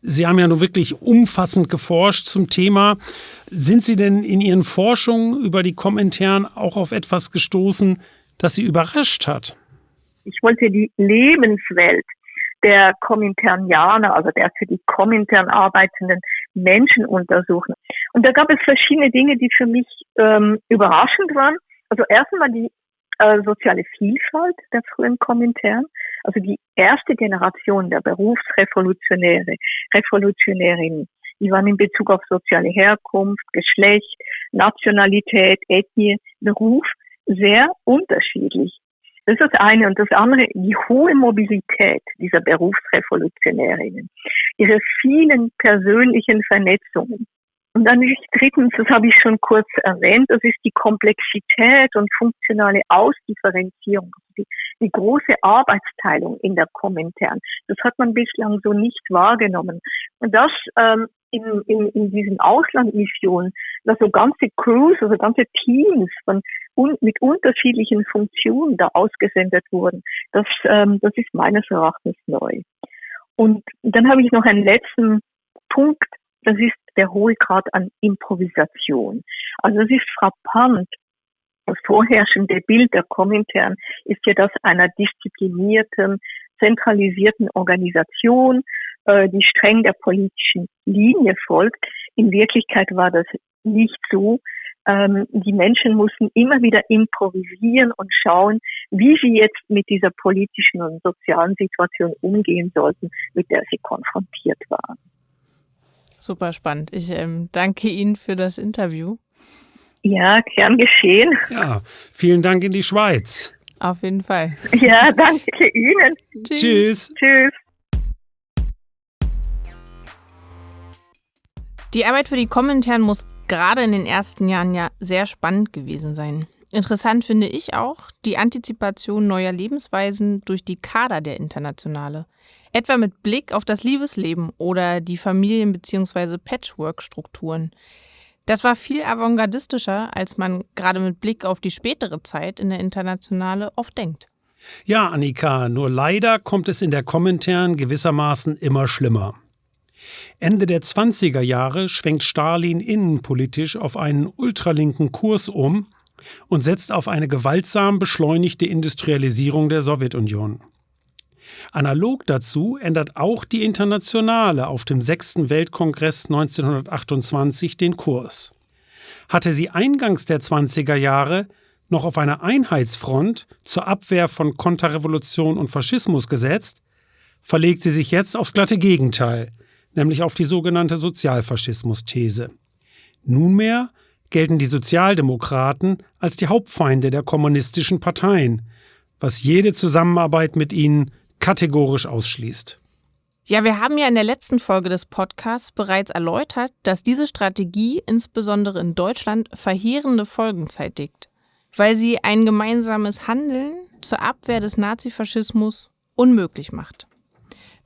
Sie haben ja nun wirklich umfassend geforscht zum Thema. Sind Sie denn in Ihren Forschungen über die Kommentaren auch auf etwas gestoßen, das Sie überrascht hat? Ich wollte die Lebenswelt der Kommentarnianer, also der für die Kommentaren arbeitenden Menschen untersuchen. Und da gab es verschiedene Dinge, die für mich ähm, überraschend waren. Also erstmal die äh, soziale Vielfalt der frühen Kommentaren, also die erste Generation der Berufsrevolutionäre, Revolutionärinnen Die waren in Bezug auf soziale Herkunft, Geschlecht, Nationalität, Ethnie, Beruf sehr unterschiedlich. Das ist das eine. Und das andere, die hohe Mobilität dieser Berufsrevolutionärinnen, ihre vielen persönlichen Vernetzungen. Und dann drittens, das habe ich schon kurz erwähnt, das ist die Komplexität und funktionale Ausdifferenzierung, also die, die große Arbeitsteilung in der Kommentaren. Das hat man bislang so nicht wahrgenommen. Und das ähm, in, in, in diesen Auslandmissionen, dass so ganze Crews, also ganze Teams von un, mit unterschiedlichen Funktionen da ausgesendet wurden, das, ähm, das ist meines Erachtens neu. Und dann habe ich noch einen letzten Punkt, das ist der hohe Grad an Improvisation. Also es ist frappant. Das vorherrschende Bild der Kommentaren ist ja das einer disziplinierten, zentralisierten Organisation, äh, die streng der politischen Linie folgt. In Wirklichkeit war das nicht so. Ähm, die Menschen mussten immer wieder improvisieren und schauen, wie sie jetzt mit dieser politischen und sozialen Situation umgehen sollten, mit der sie konfrontiert waren. Super spannend. Ich ähm, danke Ihnen für das Interview. Ja, gern geschehen. Ja, vielen Dank in die Schweiz. Auf jeden Fall. Ja, danke Ihnen. Tschüss. Tschüss. Die Arbeit für die Kommentaren muss gerade in den ersten Jahren ja sehr spannend gewesen sein. Interessant finde ich auch die Antizipation neuer Lebensweisen durch die Kader der Internationale. Etwa mit Blick auf das Liebesleben oder die Familien- bzw. Patchwork-Strukturen. Das war viel avantgardistischer, als man gerade mit Blick auf die spätere Zeit in der Internationale oft denkt. Ja, Annika, nur leider kommt es in der Kommentaren gewissermaßen immer schlimmer. Ende der 20er Jahre schwenkt Stalin innenpolitisch auf einen ultralinken Kurs um und setzt auf eine gewaltsam beschleunigte Industrialisierung der Sowjetunion. Analog dazu ändert auch die Internationale auf dem 6. Weltkongress 1928 den Kurs. Hatte sie eingangs der 20er Jahre noch auf einer Einheitsfront zur Abwehr von Konterrevolution und Faschismus gesetzt, verlegt sie sich jetzt aufs glatte Gegenteil, nämlich auf die sogenannte Sozialfaschismus-These. Nunmehr gelten die Sozialdemokraten als die Hauptfeinde der kommunistischen Parteien, was jede Zusammenarbeit mit ihnen kategorisch ausschließt. Ja, wir haben ja in der letzten Folge des Podcasts bereits erläutert, dass diese Strategie insbesondere in Deutschland verheerende Folgen zeitigt, weil sie ein gemeinsames Handeln zur Abwehr des Nazifaschismus unmöglich macht.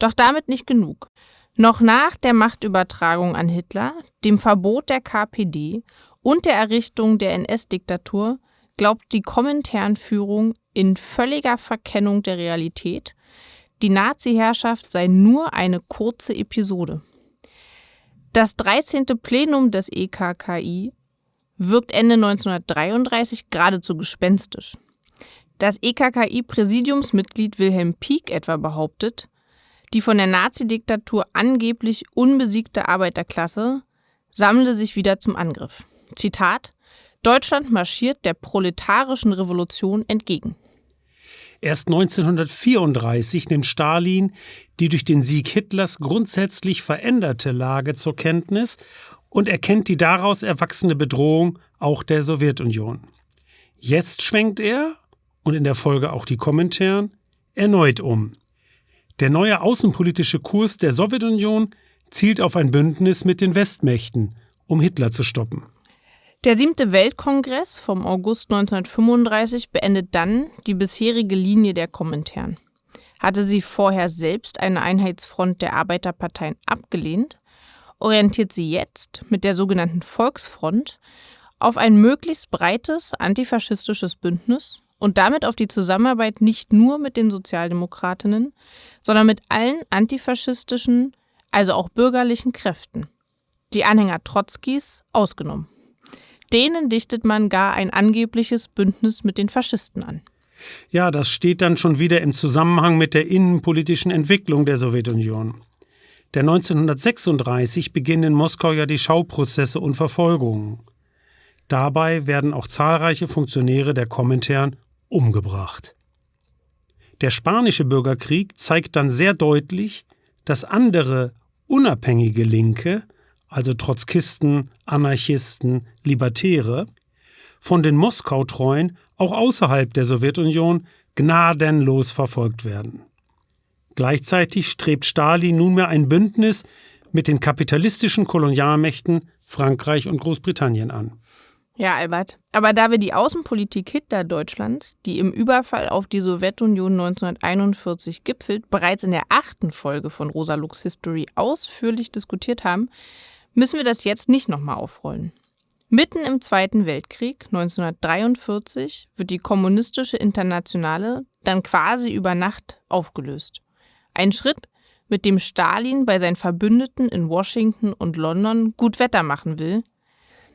Doch damit nicht genug. Noch nach der Machtübertragung an Hitler, dem Verbot der KPD und der Errichtung der NS-Diktatur glaubt die Kominternführung in völliger Verkennung der Realität, die Nazi-Herrschaft sei nur eine kurze Episode. Das 13. Plenum des EKKI wirkt Ende 1933 geradezu gespenstisch. Das EKKI-Präsidiumsmitglied Wilhelm Pieck etwa behauptet, die von der Nazidiktatur angeblich unbesiegte Arbeiterklasse sammle sich wieder zum Angriff. Zitat Deutschland marschiert der proletarischen Revolution entgegen. Erst 1934 nimmt Stalin die durch den Sieg Hitlers grundsätzlich veränderte Lage zur Kenntnis und erkennt die daraus erwachsene Bedrohung auch der Sowjetunion. Jetzt schwenkt er, und in der Folge auch die Kommentaren, erneut um. Der neue außenpolitische Kurs der Sowjetunion zielt auf ein Bündnis mit den Westmächten, um Hitler zu stoppen. Der siebte Weltkongress vom August 1935 beendet dann die bisherige Linie der Kommentaren. Hatte sie vorher selbst eine Einheitsfront der Arbeiterparteien abgelehnt, orientiert sie jetzt mit der sogenannten Volksfront auf ein möglichst breites antifaschistisches Bündnis und damit auf die Zusammenarbeit nicht nur mit den Sozialdemokratinnen, sondern mit allen antifaschistischen, also auch bürgerlichen Kräften. Die Anhänger Trotzkis ausgenommen. Denen dichtet man gar ein angebliches Bündnis mit den Faschisten an. Ja, das steht dann schon wieder im Zusammenhang mit der innenpolitischen Entwicklung der Sowjetunion. Der 1936 beginnen in Moskau ja die Schauprozesse und Verfolgungen. Dabei werden auch zahlreiche Funktionäre der Komintern umgebracht. Der spanische Bürgerkrieg zeigt dann sehr deutlich, dass andere unabhängige Linke also Trotzkisten, Anarchisten, Libertäre, von den Moskau-Treuen auch außerhalb der Sowjetunion gnadenlos verfolgt werden. Gleichzeitig strebt Stalin nunmehr ein Bündnis mit den kapitalistischen Kolonialmächten Frankreich und Großbritannien an. Ja, Albert. Aber da wir die Außenpolitik Hitler-Deutschlands, die im Überfall auf die Sowjetunion 1941 gipfelt, bereits in der achten Folge von Rosa Lux History ausführlich diskutiert haben, müssen wir das jetzt nicht nochmal aufrollen. Mitten im Zweiten Weltkrieg 1943 wird die kommunistische Internationale dann quasi über Nacht aufgelöst. Ein Schritt, mit dem Stalin bei seinen Verbündeten in Washington und London gut Wetter machen will.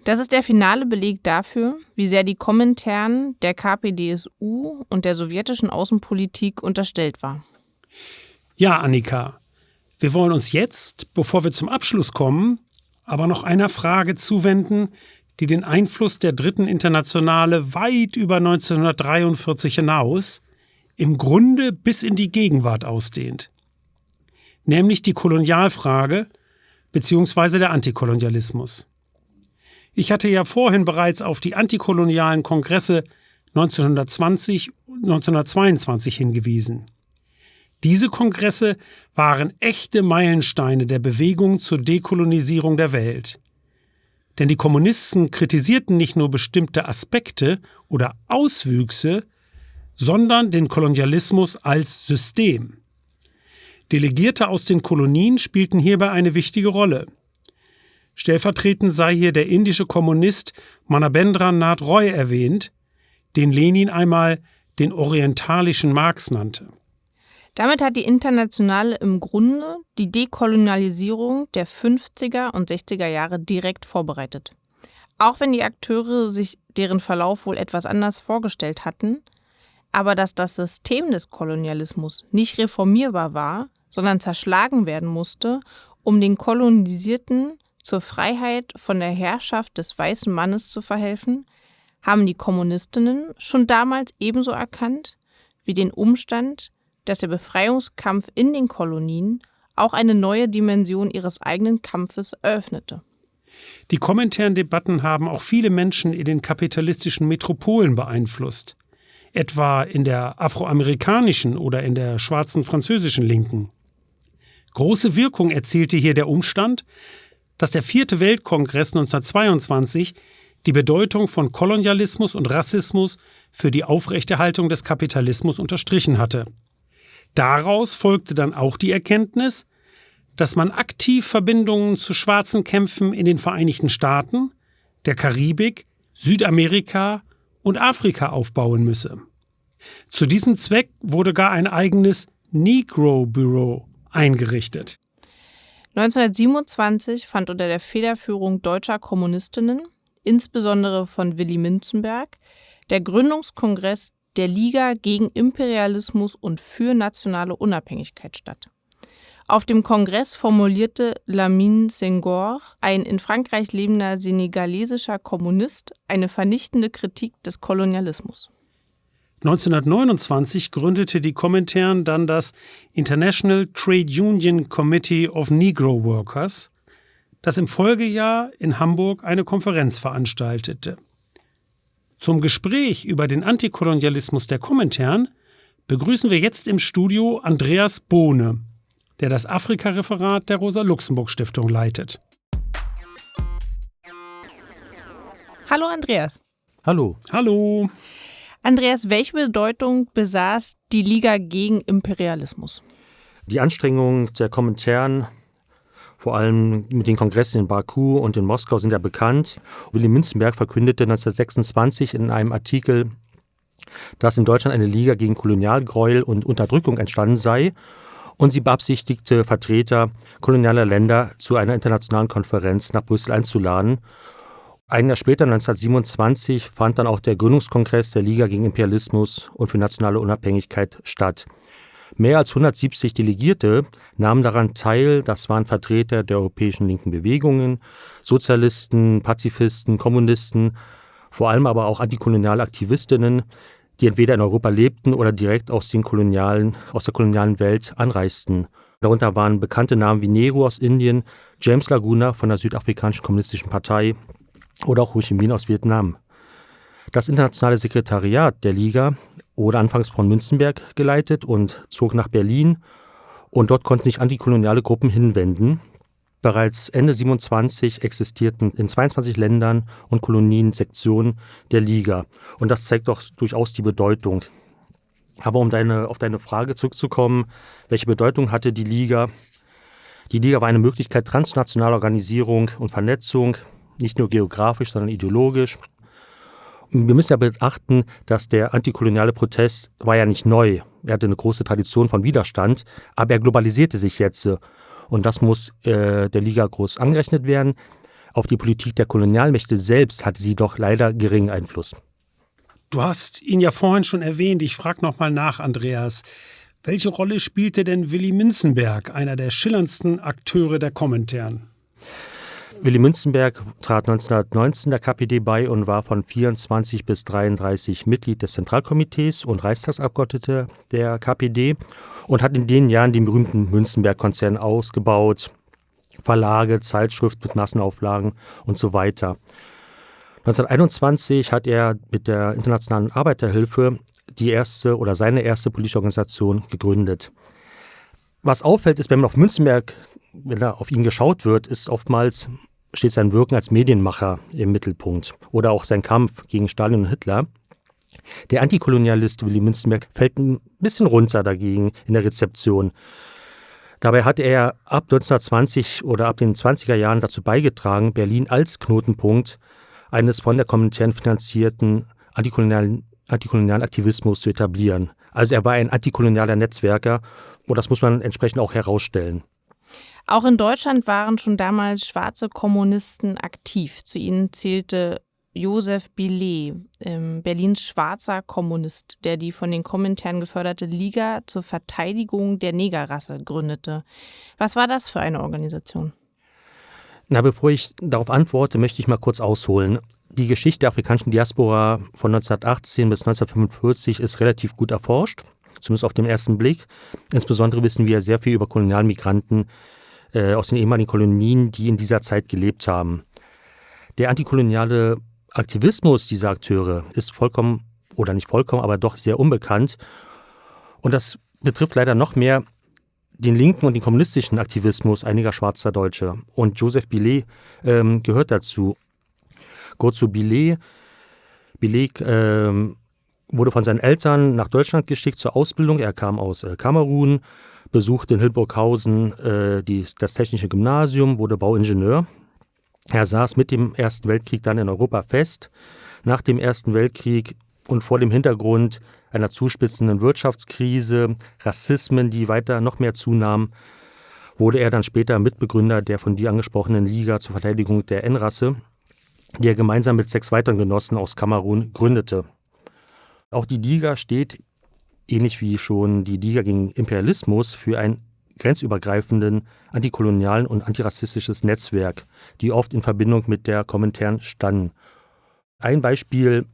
Das ist der finale Beleg dafür, wie sehr die Kommentaren der KPDSU und der sowjetischen Außenpolitik unterstellt war. Ja, Annika, wir wollen uns jetzt, bevor wir zum Abschluss kommen, aber noch einer Frage zuwenden, die den Einfluss der Dritten Internationale weit über 1943 hinaus, im Grunde bis in die Gegenwart ausdehnt nämlich die Kolonialfrage bzw. der Antikolonialismus. Ich hatte ja vorhin bereits auf die antikolonialen Kongresse 1920 und 1922 hingewiesen. Diese Kongresse waren echte Meilensteine der Bewegung zur Dekolonisierung der Welt. Denn die Kommunisten kritisierten nicht nur bestimmte Aspekte oder Auswüchse, sondern den Kolonialismus als System. Delegierte aus den Kolonien spielten hierbei eine wichtige Rolle. Stellvertretend sei hier der indische Kommunist Manabendra Roy erwähnt, den Lenin einmal den orientalischen Marx nannte. Damit hat die Internationale im Grunde die Dekolonialisierung der 50er und 60er Jahre direkt vorbereitet. Auch wenn die Akteure sich deren Verlauf wohl etwas anders vorgestellt hatten, aber dass das System des Kolonialismus nicht reformierbar war, sondern zerschlagen werden musste, um den Kolonisierten zur Freiheit von der Herrschaft des weißen Mannes zu verhelfen, haben die Kommunistinnen schon damals ebenso erkannt wie den Umstand, dass der Befreiungskampf in den Kolonien auch eine neue Dimension ihres eigenen Kampfes eröffnete. Die kommentären Debatten haben auch viele Menschen in den kapitalistischen Metropolen beeinflusst, etwa in der afroamerikanischen oder in der schwarzen französischen Linken. Große Wirkung erzielte hier der Umstand, dass der vierte Weltkongress 1922 die Bedeutung von Kolonialismus und Rassismus für die Aufrechterhaltung des Kapitalismus unterstrichen hatte. Daraus folgte dann auch die Erkenntnis, dass man aktiv Verbindungen zu schwarzen Kämpfen in den Vereinigten Staaten, der Karibik, Südamerika und Afrika aufbauen müsse. Zu diesem Zweck wurde gar ein eigenes Negro Bureau eingerichtet. 1927 fand unter der Federführung deutscher Kommunistinnen, insbesondere von Willy Minzenberg, der Gründungskongress der Liga gegen Imperialismus und für nationale Unabhängigkeit statt. Auf dem Kongress formulierte Lamine Senghor, ein in Frankreich lebender senegalesischer Kommunist, eine vernichtende Kritik des Kolonialismus. 1929 gründete die Komintern dann das International Trade Union Committee of Negro Workers, das im Folgejahr in Hamburg eine Konferenz veranstaltete. Zum Gespräch über den Antikolonialismus der Komintern begrüßen wir jetzt im Studio Andreas Bohne, der das Afrika-Referat der Rosa-Luxemburg-Stiftung leitet. Hallo Andreas. Hallo. Hallo. Andreas, welche Bedeutung besaß die Liga gegen Imperialismus? Die Anstrengungen der Kommentaren, vor allem mit den Kongressen in Baku und in Moskau, sind ja bekannt. Willy Münzenberg verkündete 1926 in einem Artikel, dass in Deutschland eine Liga gegen Kolonialgräuel und Unterdrückung entstanden sei und sie beabsichtigte, Vertreter kolonialer Länder zu einer internationalen Konferenz nach Brüssel einzuladen ein Jahr später, 1927, fand dann auch der Gründungskongress der Liga gegen Imperialismus und für nationale Unabhängigkeit statt. Mehr als 170 Delegierte nahmen daran teil. Das waren Vertreter der europäischen linken Bewegungen, Sozialisten, Pazifisten, Kommunisten, vor allem aber auch antikoloniale Aktivistinnen, die entweder in Europa lebten oder direkt aus, den kolonialen, aus der kolonialen Welt anreisten. Darunter waren bekannte Namen wie Nehru aus Indien, James Laguna von der Südafrikanischen Kommunistischen Partei oder auch Ho Chi Minh aus Vietnam. Das internationale Sekretariat der Liga wurde anfangs von Münzenberg geleitet und zog nach Berlin und dort konnten sich antikoloniale Gruppen hinwenden. Bereits Ende 27 existierten in 22 Ländern und Kolonien Sektionen der Liga. Und das zeigt doch durchaus die Bedeutung. Aber um deine, auf deine Frage zurückzukommen, welche Bedeutung hatte die Liga? Die Liga war eine Möglichkeit transnationaler Organisierung und Vernetzung, nicht nur geografisch, sondern ideologisch. Wir müssen ja beachten, dass der antikoloniale Protest war ja nicht neu. Er hatte eine große Tradition von Widerstand, aber er globalisierte sich jetzt. Und das muss äh, der Liga groß angerechnet werden. Auf die Politik der Kolonialmächte selbst hatte sie doch leider geringen Einfluss. Du hast ihn ja vorhin schon erwähnt. Ich frage nochmal nach, Andreas. Welche Rolle spielte denn Willy Münzenberg, einer der schillerndsten Akteure der Kommentaren? Willy Münzenberg trat 1919 der KPD bei und war von 24 bis 33 Mitglied des Zentralkomitees und Reichstagsabgeordneter der KPD und hat in den Jahren den berühmten Münzenberg-Konzern ausgebaut, Verlage, Zeitschrift mit Massenauflagen und so weiter. 1921 hat er mit der Internationalen Arbeiterhilfe die erste oder seine erste politische Organisation gegründet. Was auffällt, ist, wenn man auf Münzenberg, wenn da auf ihn geschaut wird, ist oftmals steht sein Wirken als Medienmacher im Mittelpunkt oder auch sein Kampf gegen Stalin und Hitler. Der Antikolonialist Willy Münzenberg fällt ein bisschen runter dagegen in der Rezeption. Dabei hat er ab 1920 oder ab den 20er Jahren dazu beigetragen, Berlin als Knotenpunkt eines von der Kommentaren finanzierten antikolonialen, antikolonialen Aktivismus zu etablieren. Also er war ein antikolonialer Netzwerker und das muss man entsprechend auch herausstellen. Auch in Deutschland waren schon damals schwarze Kommunisten aktiv. Zu ihnen zählte Josef Billet, ähm, Berlins schwarzer Kommunist, der die von den Kommentaren geförderte Liga zur Verteidigung der Negerrasse gründete. Was war das für eine Organisation? Na, bevor ich darauf antworte, möchte ich mal kurz ausholen. Die Geschichte der afrikanischen Diaspora von 1918 bis 1945 ist relativ gut erforscht, zumindest auf den ersten Blick. Insbesondere wissen wir sehr viel über Kolonialmigranten äh, aus den ehemaligen Kolonien, die in dieser Zeit gelebt haben. Der antikoloniale Aktivismus dieser Akteure ist vollkommen, oder nicht vollkommen, aber doch sehr unbekannt. Und das betrifft leider noch mehr den linken und den kommunistischen Aktivismus einiger schwarzer Deutsche. Und Joseph Billet ähm, gehört dazu. Kurz zu Billet. Billet ähm, wurde von seinen Eltern nach Deutschland geschickt zur Ausbildung. Er kam aus äh, Kamerun, besuchte in Hildburghausen äh, die, das Technische Gymnasium, wurde Bauingenieur. Er saß mit dem Ersten Weltkrieg dann in Europa fest. Nach dem Ersten Weltkrieg und vor dem Hintergrund einer zuspitzenden Wirtschaftskrise, Rassismen, die weiter noch mehr zunahmen, wurde er dann später Mitbegründer der von dir angesprochenen Liga zur Verteidigung der N-Rasse, die er gemeinsam mit sechs weiteren Genossen aus Kamerun gründete. Auch die Liga steht ähnlich wie schon die Liga gegen Imperialismus, für ein grenzübergreifenden antikolonialen und antirassistisches Netzwerk, die oft in Verbindung mit der Kommentaren standen. Ein Beispiel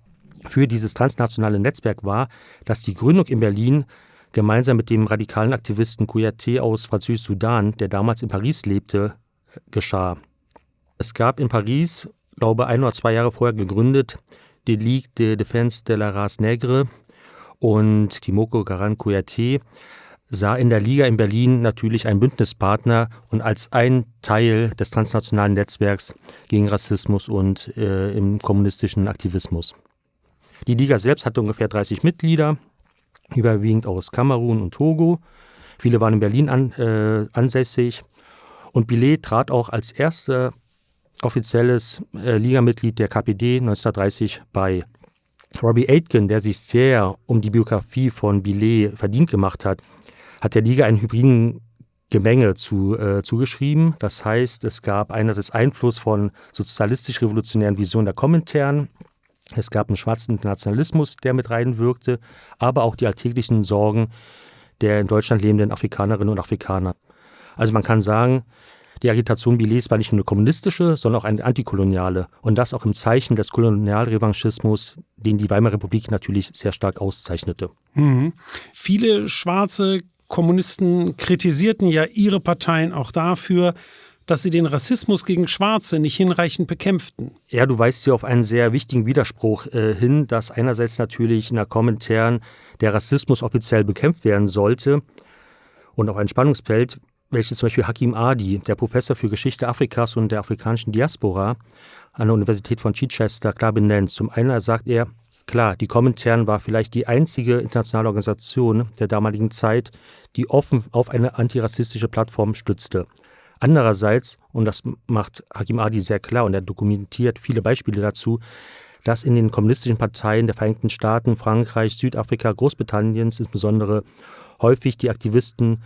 für dieses transnationale Netzwerk war, dass die Gründung in Berlin gemeinsam mit dem radikalen Aktivisten Kouyaté aus Französisch-Sudan, der damals in Paris lebte, geschah. Es gab in Paris, glaube ein oder zwei Jahre vorher gegründet, die Ligue de Défense de la Race Nègre, und Kimoko Garan Kouyaté sah in der Liga in Berlin natürlich einen Bündnispartner und als ein Teil des transnationalen Netzwerks gegen Rassismus und äh, im kommunistischen Aktivismus. Die Liga selbst hatte ungefähr 30 Mitglieder, überwiegend aus Kamerun und Togo. Viele waren in Berlin an, äh, ansässig. Und Billet trat auch als erster offizielles äh, Ligamitglied der KPD 1930 bei. Robbie Aitken, der sich sehr um die Biografie von Billet verdient gemacht hat, hat der Liga einen hybriden Gemenge zu, äh, zugeschrieben. Das heißt, es gab einerseits Einfluss von sozialistisch-revolutionären Visionen der Kommentaren, es gab einen schwarzen Internationalismus, der mit reinwirkte, aber auch die alltäglichen Sorgen der in Deutschland lebenden Afrikanerinnen und Afrikaner. Also man kann sagen, die Agitation Billets war nicht nur eine kommunistische, sondern auch eine antikoloniale. Und das auch im Zeichen des Kolonialrevanchismus, den die Weimarer Republik natürlich sehr stark auszeichnete. Mhm. Viele schwarze Kommunisten kritisierten ja ihre Parteien auch dafür, dass sie den Rassismus gegen Schwarze nicht hinreichend bekämpften. Ja, du weist hier auf einen sehr wichtigen Widerspruch äh, hin, dass einerseits natürlich in der Kommentaren der Rassismus offiziell bekämpft werden sollte und auch ein Spannungsfeld, welches zum Beispiel Hakim Adi, der Professor für Geschichte Afrikas und der afrikanischen Diaspora an der Universität von Chichester, klar benennt. Zum einen sagt er, klar, die Kommentaren war vielleicht die einzige internationale Organisation der damaligen Zeit, die offen auf eine antirassistische Plattform stützte. Andererseits, und das macht Hakim Adi sehr klar und er dokumentiert viele Beispiele dazu, dass in den kommunistischen Parteien der Vereinigten Staaten, Frankreich, Südafrika, Großbritanniens insbesondere häufig die Aktivisten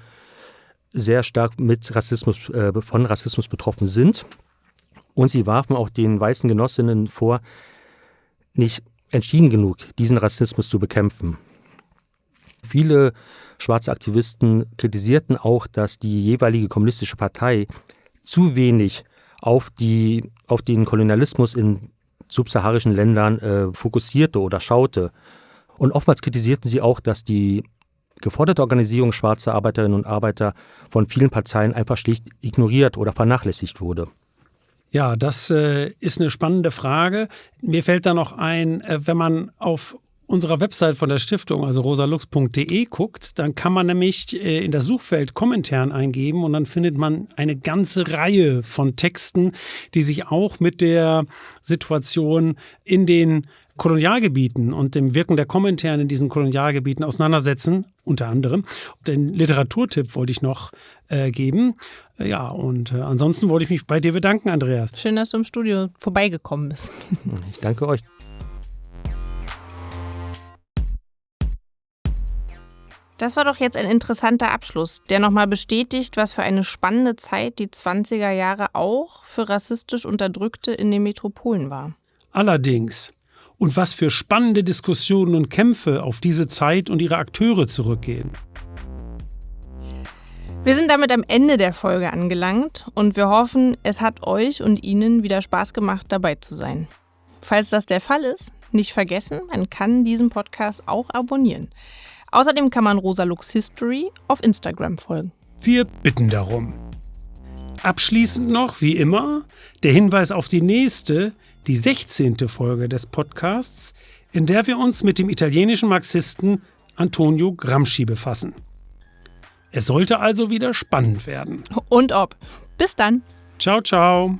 sehr stark mit Rassismus, äh, von Rassismus betroffen sind. Und sie warfen auch den weißen Genossinnen vor, nicht entschieden genug, diesen Rassismus zu bekämpfen. Viele schwarze Aktivisten kritisierten auch, dass die jeweilige kommunistische Partei zu wenig auf, die, auf den Kolonialismus in subsaharischen Ländern äh, fokussierte oder schaute. Und oftmals kritisierten sie auch, dass die geforderte Organisierung schwarzer Arbeiterinnen und Arbeiter von vielen Parteien einfach schlicht ignoriert oder vernachlässigt wurde. Ja, das äh, ist eine spannende Frage. Mir fällt da noch ein, äh, wenn man auf unserer Website von der Stiftung, also rosalux.de, guckt, dann kann man nämlich äh, in das Suchfeld Kommentaren eingeben und dann findet man eine ganze Reihe von Texten, die sich auch mit der Situation in den Kolonialgebieten und dem Wirken der Kommentaren in diesen Kolonialgebieten auseinandersetzen, unter anderem. Den Literaturtipp wollte ich noch äh, geben. Ja, und äh, ansonsten wollte ich mich bei dir bedanken, Andreas. Schön, dass du im Studio vorbeigekommen bist. Ich danke euch. Das war doch jetzt ein interessanter Abschluss, der nochmal bestätigt, was für eine spannende Zeit die 20er Jahre auch für rassistisch Unterdrückte in den Metropolen war. Allerdings. Und was für spannende Diskussionen und Kämpfe auf diese Zeit und ihre Akteure zurückgehen. Wir sind damit am Ende der Folge angelangt und wir hoffen, es hat euch und Ihnen wieder Spaß gemacht, dabei zu sein. Falls das der Fall ist, nicht vergessen, man kann diesen Podcast auch abonnieren. Außerdem kann man Rosa Lux History auf Instagram folgen. Wir bitten darum. Abschließend noch, wie immer, der Hinweis auf die nächste, die 16. Folge des Podcasts, in der wir uns mit dem italienischen Marxisten Antonio Gramsci befassen. Es sollte also wieder spannend werden. Und ob. Bis dann. Ciao, ciao.